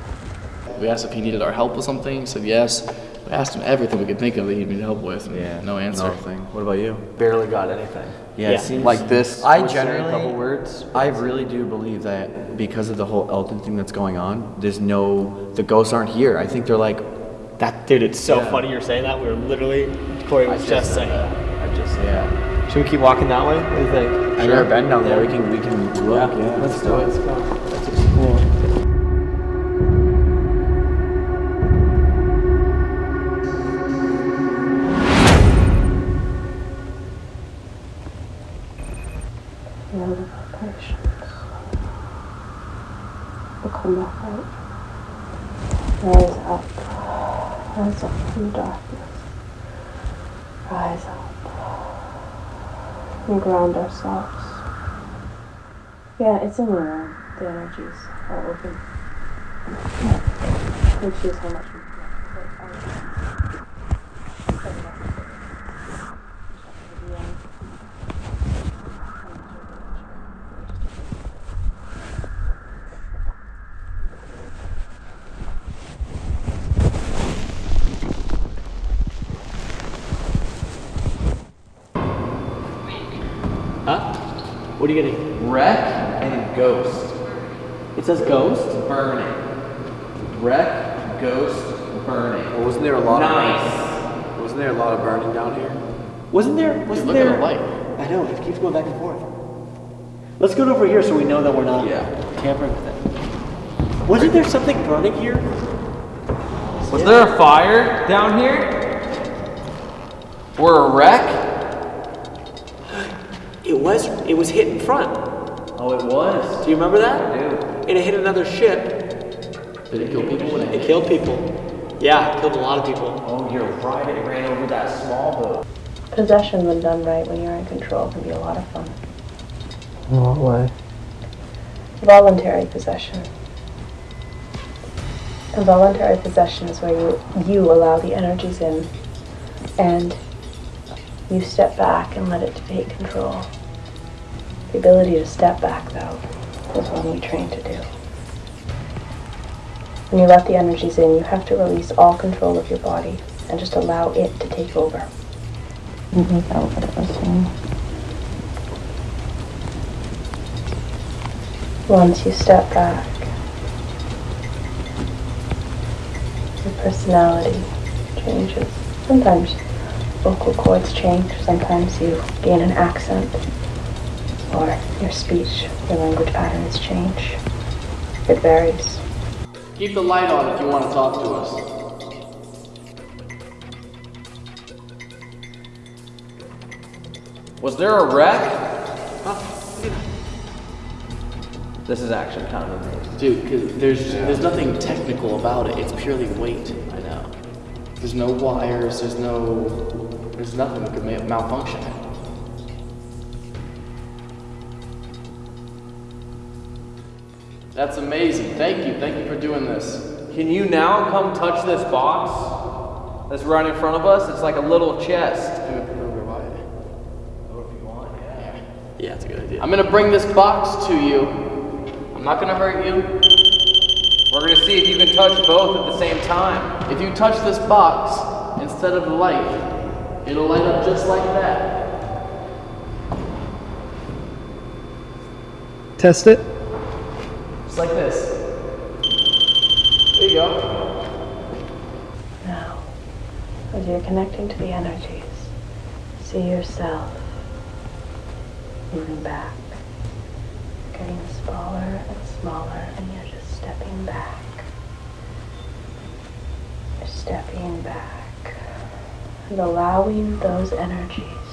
F: We asked if he needed our help with something. He said yes. We asked him everything we could think of that he needed help with. and
E: Yeah,
F: No answer.
E: nothing. What about you?
J: Barely got anything.
E: Yeah, it seems
J: like this.
E: I
J: was a
E: generally,
J: couple words.
E: I really do believe that because of the whole Elton thing that's going on, there's no, the ghosts aren't here. I think they're like,
L: That dude, it's so
E: Yeah.
L: funny you're saying that. We were literally Corey was
E: I
L: just,
E: just
L: saying. that.
E: I just, yeah.
L: Should we keep walking that way? What do you think?
E: I've never been down there. We can, we can look. Yeah,
L: let's do it. Let's go.
I: And ourselves. Yeah, it's in the room. The energies are open. We choose how much we
G: Huh? What are you getting?
C: Wreck and ghost.
G: It says ghost?
C: Burning. Wreck, ghost, burning.
E: Well, wasn't there a lot
C: nice.
E: of wasn't there a lot of burning down here?
G: Wasn't there? Wasn't
F: look at
G: there?
F: the light.
G: I know. It keeps going back and forth. Let's go over here so we know that we're not tampering with it. Wasn't there something burning here?
C: Was there a fire down here? Or a wreck?
G: It was. It was hit in front.
C: Oh, it was.
G: Do you remember that?
C: I do.
G: And it hit another ship.
F: Did it kill people?
G: It killed people. Yeah, it killed a lot of people.
C: Oh, you're right. It ran over that small boat.
I: Possession, when done right, when you're in control, can be a lot of fun.
R: In what way?
I: Voluntary possession. Involuntary possession is where you, you allow the energies in and you step back and let it take control. The ability to step back, though, is what we train to do. When you let the energies in, you have to release all control of your body and just allow it to take over.
S: Mm-hmm. That was it was.
I: Once you step back, your personality changes. Sometimes vocal cords change, sometimes you gain an accent, or your speech, your language patterns change. It varies.
F: Keep the light on if you want to talk to us.
C: Was there a wreck? This is actually kind of amazing.
F: Dude, because there's there's nothing technical about it. It's purely weight. I know. There's no wires. There's no. There's nothing that could malfunction it. That's amazing. Thank you. Thank you for doing this.
C: Can you now come touch this box that's right in front of us? It's like a little chest.
F: Oh, yeah, that's a good idea. I'm gonna bring this box to you. I'm not gonna hurt you.
C: We're gonna see if you can touch both at the same time.
F: If you touch this box instead of the light, it'll light up just like that.
O: Test it.
F: Just like this. There you go.
I: Now, as you're connecting to the energies, see yourself moving back, getting smaller and smaller, and you're just stepping back. You're stepping back and allowing those energies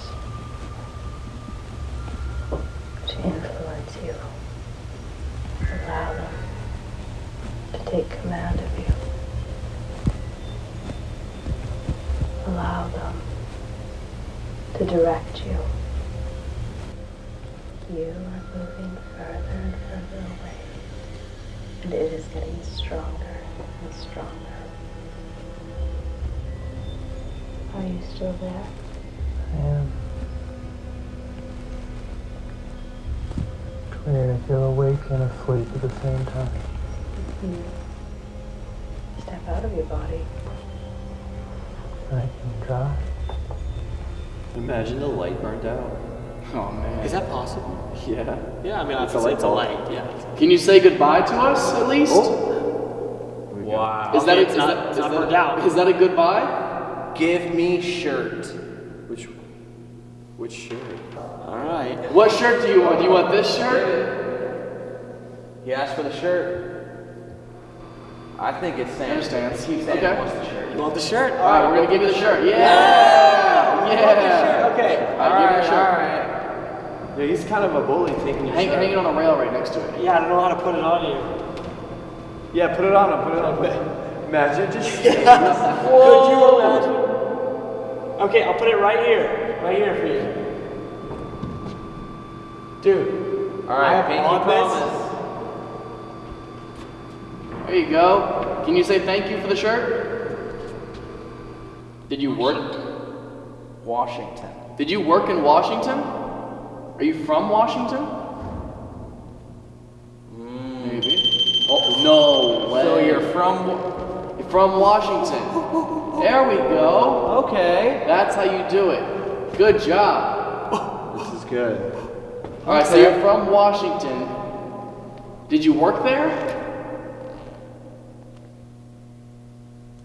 B: I can try.
T: Imagine the light burned out.
F: Oh man.
G: Is that possible?
T: Yeah.
G: Yeah, I mean,
T: It's a light
G: it's a light. Yeah.
F: Can you say goodbye to us at least? Oh.
T: Wow.
F: Is that a,
G: Okay, it's
F: is
G: not-
F: that,
G: it's
F: is
G: not burned out.
F: Is that a goodbye?
C: Give me shirt.
T: Which which shirt?
G: All right.
F: What shirt do you want? Do you want this shirt?
C: He asked for the shirt. I think it's Sam.
F: understand.
C: Keep
F: Okay.
C: wants the shirt.
G: You want the shirt?
F: All right, we're gonna give you the shirt. Yeah.
G: You want the
F: Yeah.
G: shirt? Okay.
F: All right, give you the shirt.
C: Alright.
E: Yeah, he's kind of a bully taking your
F: Hang,
E: shirt.
F: hang it on a rail right next to it.
G: Yeah, I don't know how to put it on you.
E: Yeah, put it on him. Put it on him. Imagine just. *laughs*
G: Could you imagine? Okay, I'll put it right here. Right here for you. Dude. I
C: Alright,
G: have
C: pinky
G: on this.
C: promise.
F: There you go. Can you say thank you for the shirt? Did you work?
C: Washington.
F: Did you work in Washington? Are you from Washington? Maybe. Oh no way.
C: So you're from.
F: You're from Washington. There we go.
C: Okay.
F: That's how you do it. Good job.
E: This is good.
F: All right, so you're from Washington. Did you work there?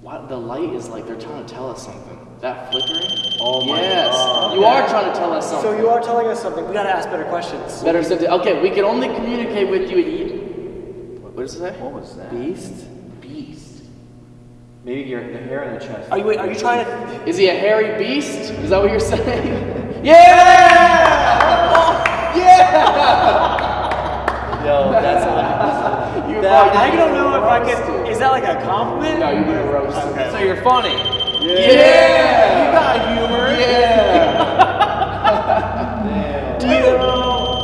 F: What? The light is like they're trying to tell us something. That flickering?
E: Oh my
F: yes.
E: God.
F: You are trying to tell us something.
G: So you are telling us something. We gotta ask better questions.
F: Better something. okay, we can only communicate with you at e- What what does it say?
C: What was that?
E: Beast?
C: Beast.
E: Maybe your the hair in the chest.
G: Are you wait, are you trying to
F: Is he a hairy beast? Is that what you're saying? *laughs* yeah! Oh, yeah! *laughs*
G: Yo, that's
F: You
G: that,
F: fucking
G: I don't know if I can. Is that like a compliment?
F: No, you're being roasted.
G: Okay.
C: So you're funny.
F: Yeah!
C: You got humor.
F: Yeah! *laughs* Do you,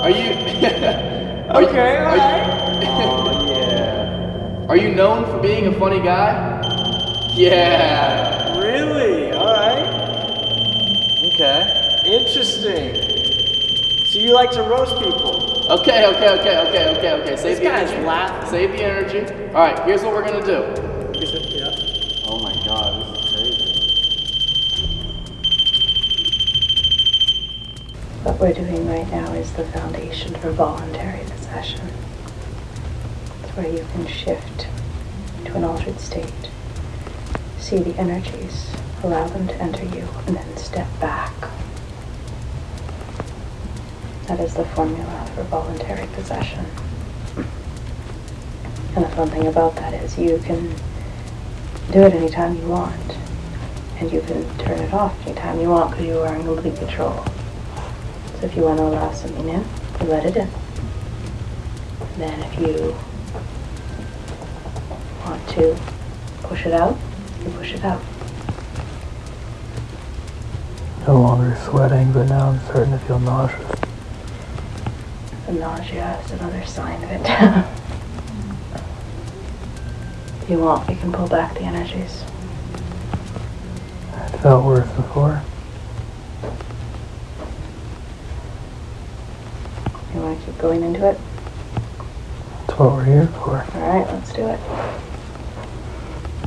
F: are you? *laughs* are
G: Okay,
F: you, are,
G: alright.
E: Oh *laughs* yeah.
F: are you known for being a funny guy? Yeah.
G: Really? All right.
C: Okay.
G: Interesting. So you like to roast people?
F: Okay, okay, okay, okay, okay, okay. Save
G: This
F: the
G: guy's
F: energy.
G: laughing.
F: Save the energy. All right, here's what we're gonna do.
G: Yeah.
E: Oh my god, this is crazy.
I: What we're doing right now is the foundation for voluntary possession. It's where you can shift to an altered state, see the energies, allow them to enter you, and then step back. That is the formula for voluntary possession. And the fun thing about that is you can do it anytime you want. And you can turn it off anytime you want because you are in complete control. So if you want to allow something in, you let it in. And then if you want to push it out, you push it out.
B: No longer sweating, but now I'm starting to feel nauseous.
I: The nausea is another sign of it. if *laughs* you want, we can pull back the energies.
B: I felt worse before.
I: You want to keep going into it?
B: That's what we're here for.
I: Alright, let's do it.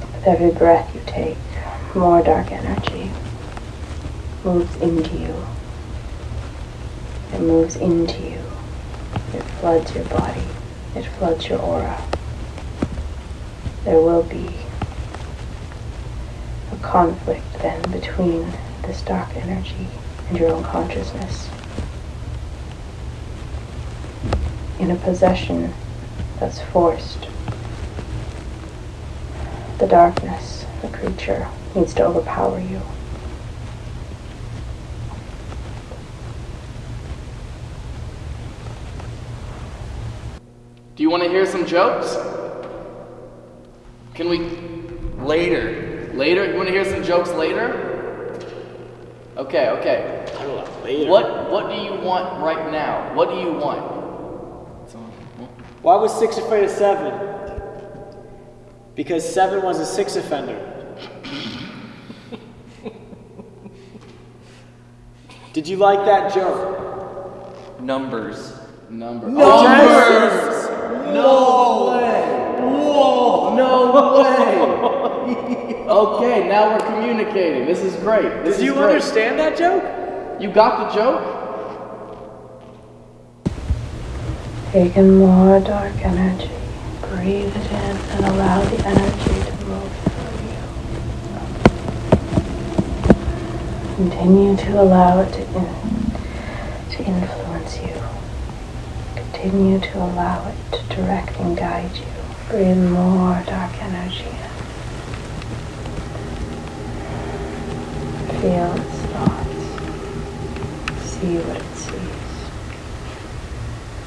I: With every breath you take, more dark energy moves into you. It moves into you. It floods your body. It floods your aura. There will be a conflict then between this dark energy and your own consciousness. In a possession that's forced. The darkness, the creature, needs to overpower you.
F: Do you want to hear some jokes? Can we later? Later? You want to hear some jokes later? Okay, okay.
G: I don't know. Later.
F: What What do you want right now? What do you want?
G: Why was six afraid of seven? Because seven was a six offender. Did you like that joke?
C: Numbers.
F: Numbers.
C: Oh, Numbers! No way! Whoa! No way! *laughs*
F: okay, now we're communicating. This is great. This
G: Did
F: is
G: you
F: great.
G: understand that joke?
F: You got the joke?
I: Take in more dark energy. Breathe it in and allow the energy to move through you. Continue to allow it to, in, to influence you. Continue to allow it to direct and guide you. Breathe more dark energy in. Feel its thoughts. See what it sees.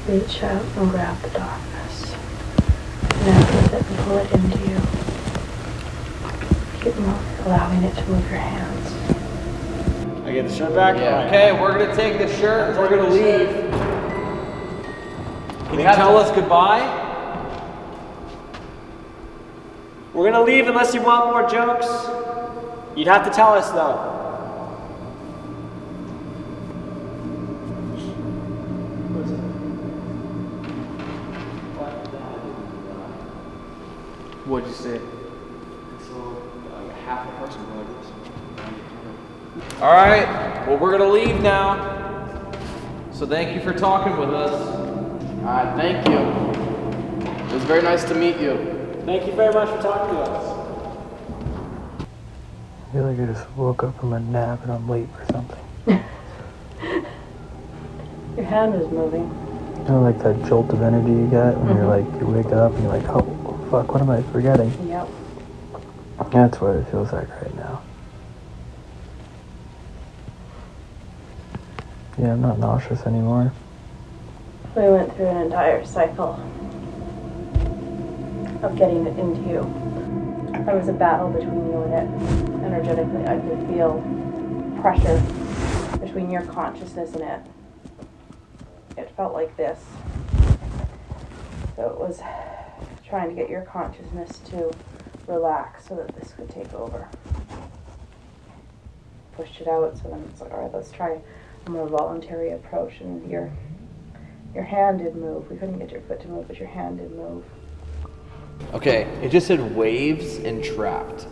I: Reach out and grab the darkness. Connect with it and pull it into you. Keep moving, allowing it to move your hands.
G: I get the shirt back?
C: Yeah. Okay, we're gonna take the shirt and we're gonna leave. You tell
G: to-
C: us goodbye?
G: We're gonna leave unless you want more jokes. You'd have to tell us though.
F: What'd you say?
U: half a person like
C: All right. Well, we're gonna leave now. So thank you for talking with us.
F: All right, thank you. It was very nice to meet you.
G: Thank you very much for talking to us.
B: I feel like I just woke up from a nap and I'm late for something. *laughs*
I: Your hand is moving.
B: You know, like that jolt of energy you get when you're mm-hmm. like, you wake up and you're like, oh, fuck, what am I forgetting?
I: Yep.
B: That's what it feels like right now. Yeah, I'm not nauseous anymore.
I: We went through an entire cycle of getting it into you. There was a battle between you and it. Energetically, I could feel pressure between your consciousness and it. It felt like this. So it was trying to get your consciousness to relax so that this could take over. Pushed it out, so then it's like, all right, let's try a more voluntary approach. And your your hand did move. We couldn't get your foot to move, but your hand did move.
C: Okay, it just said waves and trapped.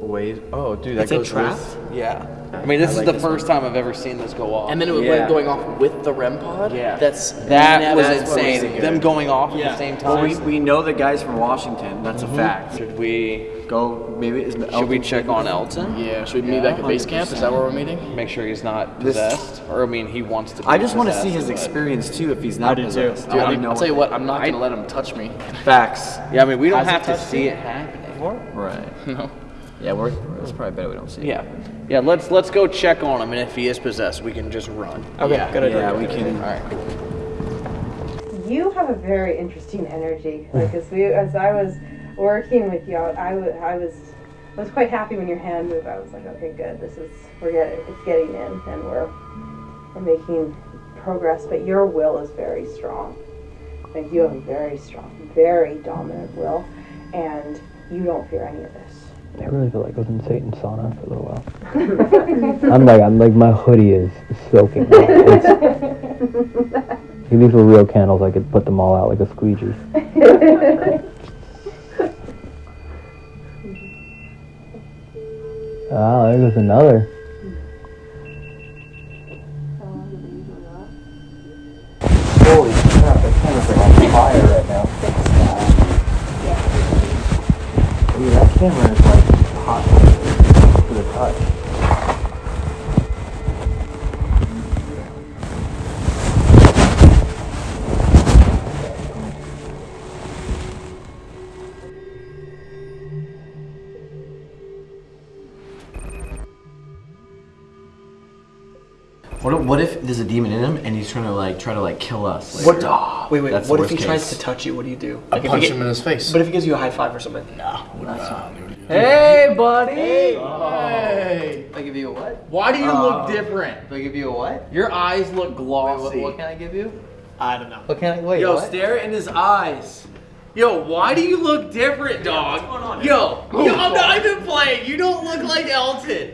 C: Waves. Oh, dude, that
F: It
C: goes
F: trapped?
C: with- Yeah. I mean, this
F: I
C: is
F: like
C: the
F: this
C: first time I've ever seen this go off.
F: And then it was like going off with the REM pod?
C: Yeah.
F: That's
C: That was insane. Them going off at the same
E: Well,
C: time.
E: we, we know the guy's from Washington. That's
C: Mhm.
E: a fact.
C: Should we
E: go? Maybe is
C: Should we check on Elton?
F: Yeah, should we meet back at base camp? Is that where we're meeting?
C: Make sure he's not
E: This-
C: possessed, or I mean, he wants to. Be
E: I just want to see his experience too. If he's not
F: do too.
E: possessed.
F: Dude,
E: I
F: I'll,
E: know.
F: I'll tell you what, I'm not gonna let him touch me.
E: Facts.
C: Yeah, I mean, we don't
F: Has
C: have to see it happening.
V: Right. *laughs*
F: No.
V: Yeah, we're, it's probably better we don't see it.
C: Yeah, yeah. Let's let's go check on him, and if he is possessed, we can just run.
V: Okay,
C: yeah.
V: good idea.
E: Yeah, we can.
C: All right. cool.
I: You have a very interesting energy. Like as we, as I was working with you, I was, I was, I was quite happy when your hand moved. I was like, okay, good. This is we're getting, it's getting in, and we're, we're making progress. But your will is very strong. Like you have a very strong, very dominant will, and you don't fear any of this.
B: I really feel like I was in Satan's sauna for a little while. *laughs* I'm like, I'm like, my hoodie is soaking. It's- If these were real candles, I could put them all out like a squeegee. *laughs* Ah, there goes another. Holy crap, that camera's like on fire right now. Dude, that camera is like hot to the touch.
V: What if, what if there's a demon in him and he's trying to like try to like kill us?
U: What?
V: Like,
U: wait, wait.
V: That's
U: What if he
V: worst
U: tries to touch you? What do you do?
F: I
U: if he
F: punch
U: get-
F: him in his face.
U: But if he gives you a high five or something?
F: No.
C: Hey, buddy.
F: Hey.
D: If I give you a what?
C: Why do you
D: Uh,
C: look different?
D: If I give you a what?
C: Your eyes look
D: Wait,
C: glossy.
D: what, what can I give you?
U: I don't know.
D: What can I wait?
E: Yo,
D: what?
E: stare in his eyes.
C: Yo, why do you look different, dog? Yo, yo, I'm not even playing. You don't look like Elton.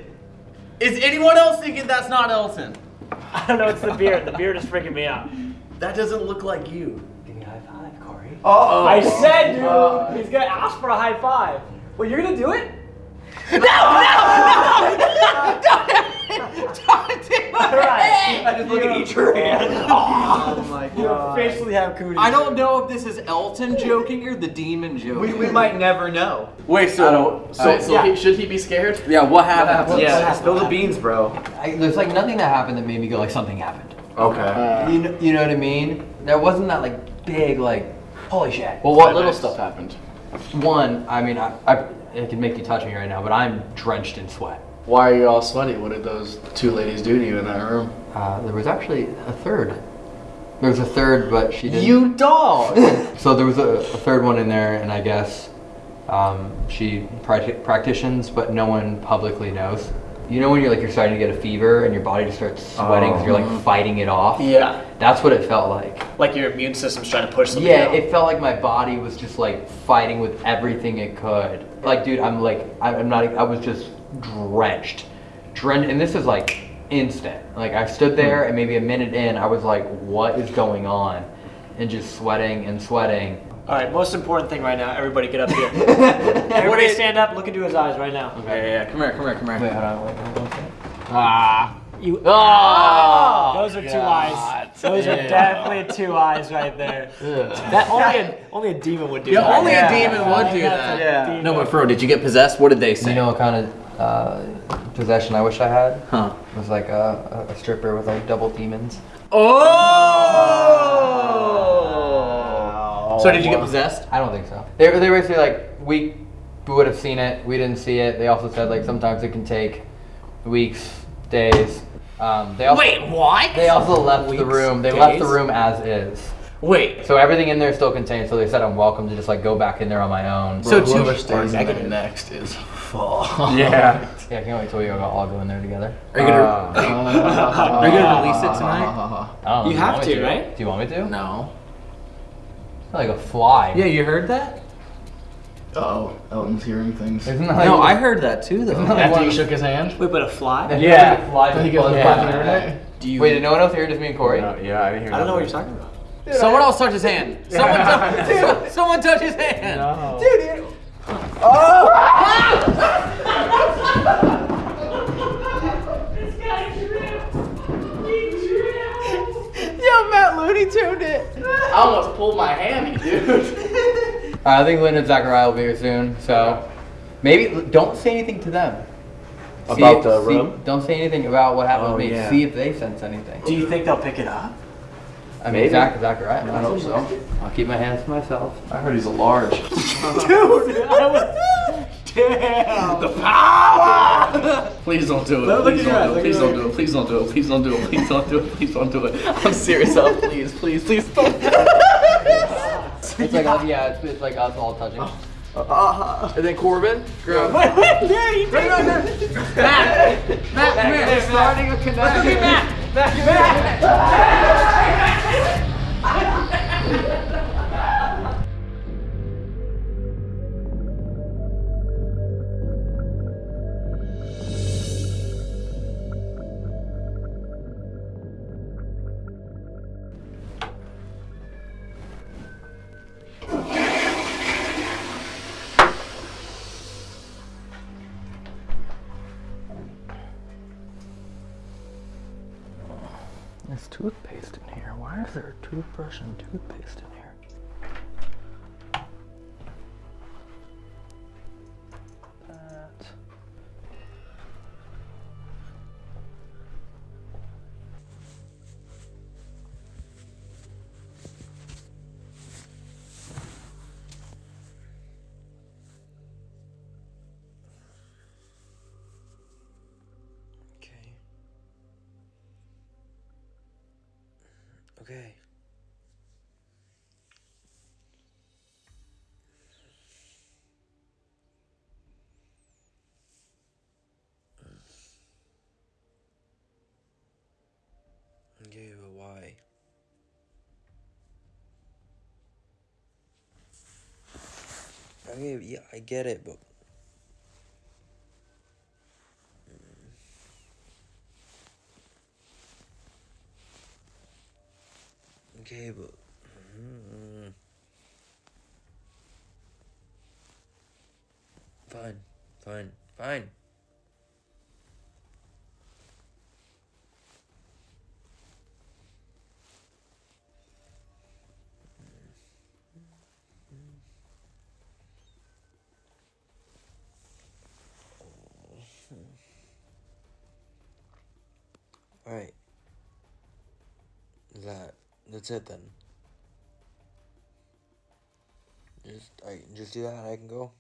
C: Is anyone else thinking that's not Elton? *laughs*
G: I don't know. It's the beard. The beard is freaking me out.
C: That doesn't look like you.
W: Give me a high five, Corey.
G: Oh, I said, dude. he's gonna ask for a high five. Well, you're gonna do it?
C: No, no, no! Don't, don't do it!
G: I
C: just look at each hand.
E: Oh my
G: You officially have cooties.
C: I don't know if this is Elton joking or the demon joking.
E: We, we might never know.
C: Wait, so
F: So, so he, should he be scared?
C: yeah, what happened?
E: Yeah, spill the beans, bro.
D: I, there's like nothing that happened that made me go like something happened.
E: Okay.
D: you, know, you know what I mean? There wasn't that like big like holy shit.
F: Well, what little stuff happened?
D: One, I mean, I, I it can make you touch me right now, but I'm drenched in sweat.
F: Why are you all sweaty? What did those two ladies do to you in that room?
D: Uh, there was actually a third. There was a third, but she didn't.
C: You dog! *laughs*
D: So there was a, a third one in there, and I guess um, she practi- practitions, but no one publicly knows. You know when you're like you're starting to get a fever and your body just starts sweating because you're like oh. fighting it off.
G: Yeah.
D: That's what it felt like.
G: Like your immune system's trying to push something
D: Yeah,
G: out.
D: it felt like my body was just like fighting with everything it could. Like, dude, I'm like, I'm not, I was just drenched. Drenched, and this is like instant. Like, I stood there and maybe a minute in, I was like, what is going on? And just sweating and sweating.
G: All right, most important thing right now. Everybody get up here. *laughs* everybody stand up. Look into his eyes right now.
C: Yeah, yeah, yeah. Come here, come here, come here.
D: Wait, hold on, wait, hold on.
C: Ah.
G: You.
C: Oh,
G: those are two eyes. Those are definitely two eyes right there. That only a, only a demon would do
C: Yeah,
G: that.
C: only a demon would do that.
G: Yeah.
C: No, but bro, did you get possessed? What did they say?
D: You know what kind of uh, possession I wish I had?
C: Huh.
D: It was like a, a a stripper with like double demons.
C: Oh! So did you get possessed?
D: I don't think so. They, they were basically like, we would have seen it, we didn't see it. They also said like sometimes it can take weeks, days. Um, they also,
C: Wait, what?
D: They also left the room. They left the room as is.
C: Wait.
D: So everything in there is still contained. So they said I'm welcome to just like go back in there on my own.
C: So
F: Bro,
C: two-
F: whoever stays in there next is *laughs* full.
C: Yeah.
D: Yeah, *laughs* I can't wait till we all go in there together.
C: Are you gonna, *laughs* are you gonna release it tonight?
D: I don't know,
G: You have
D: want
G: to, right?
D: Do you want me to?
F: No.
D: Like a fly.
C: Yeah, you heard that?
F: Oh, Elton's hearing things.
D: Isn't that like
C: No, I heard that too, though.
F: After he shook his hand?
G: Wait, but a fly?
D: Yeah. Fly
F: Then he
D: people
F: goes
D: in
F: on the
D: internet.
F: internet.
C: Do you?
D: Wait, did no one else hear it? Just me and Corey?
E: yeah, I didn't hear it.
G: I don't know what you're talking about.
C: Someone else touched his hand. *laughs* Someone, touch, *laughs* someone touch his hand.
E: Dude, oh! *laughs* ah!
C: Yo, Matt Looney tuned it.
F: I almost pulled my hammy, dude. *laughs*
D: Uh, I think Lynn and Zachariah will be here soon, so maybe don't say anything to them. See
E: About
D: if-
E: the
D: see-
E: room?
D: Don't say anything about what happened
E: Oh,
D: to me.
E: yeah.
D: See if they sense anything.
G: Do you think they'll pick it up?
D: I mean,
E: Maybe.
D: Zach, Zachariah.
F: I hope so.
D: I'll keep my hands to myself.
F: I heard he's a large. *laughs*
G: Dude, *laughs* I was. Damn.
F: The power! Please don't do it.
G: Look- look
F: Please
G: at your eyes,
F: don't do it. Please don't do it. Please don't do it. Please don't do it. Please don't do it. Please don't do it. I'm serious. Oh, please, please, please don't.
D: It's like us, yeah, it's, it's like us all touching.
C: And then Corbin. Grab.
G: Wait, wait, yeah, you take it.
C: Matt, Matt, come here.
E: starting a connection.
C: Look at Matt. Matt, Matt. *laughs*
D: toothpaste in here. Why is there a toothbrush and toothpaste in here?
X: Okay,
B: yeah, I get it, but. Mm. Okay, but. That's it then. Just I can just do that and I can go.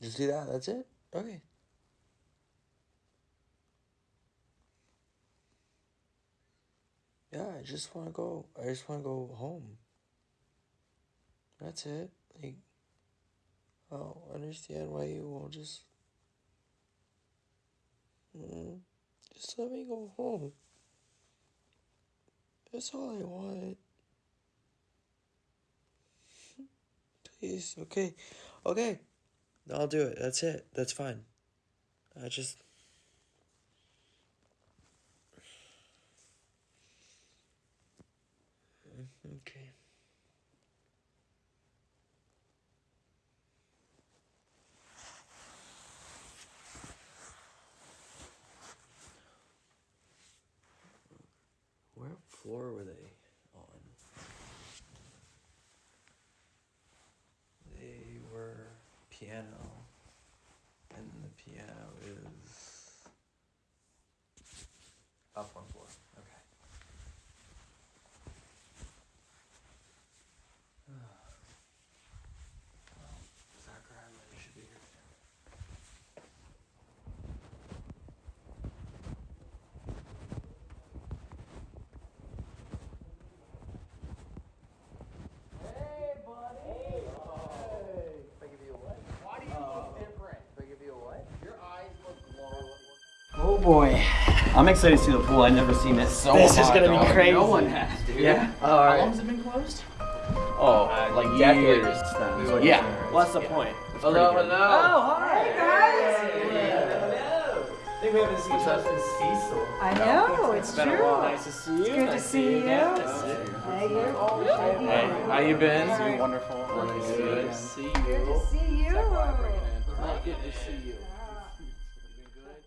B: Just do that, that's it? Okay. Yeah, I just wanna go I just wanna go home. That's it. Like I don't understand why you won't just Mm, just let me go home. That's all I want. Please, okay. Okay. I'll do it. That's it. That's fine. I just. Okay. Floor were they on? They were piano, and the piano is up one floor. Okay. well, Zachariah should be here.
C: Why do you look different?
D: If I give you a what?
C: Your eyes look glowing.
G: Oh boy. I'm excited to see the pool. I've never seen it.
C: So
G: this is gonna
C: dog.
G: be crazy.
C: No one has, dude.
G: Yeah.
C: How
G: All right.
C: long has it been closed?
G: Oh, uh,
C: like
G: decades.
C: years.
G: Yeah.
C: Yeah.
G: What's the point? It's
C: Hello,
G: pretty good.
C: hello.
G: Oh, hi.
N: Hey guys!
G: I think we haven't seen each other since Cecil.
N: I know, it's
G: been a
N: true.
G: while. Nice to see you.
N: It's good to
G: Nice
N: see you.
G: again. Nice to see you.
N: Hey, you.
C: Hey, how you been?
N: All right.
C: Wonderful. Good to see you.
N: Good to see you.
C: Good to see you.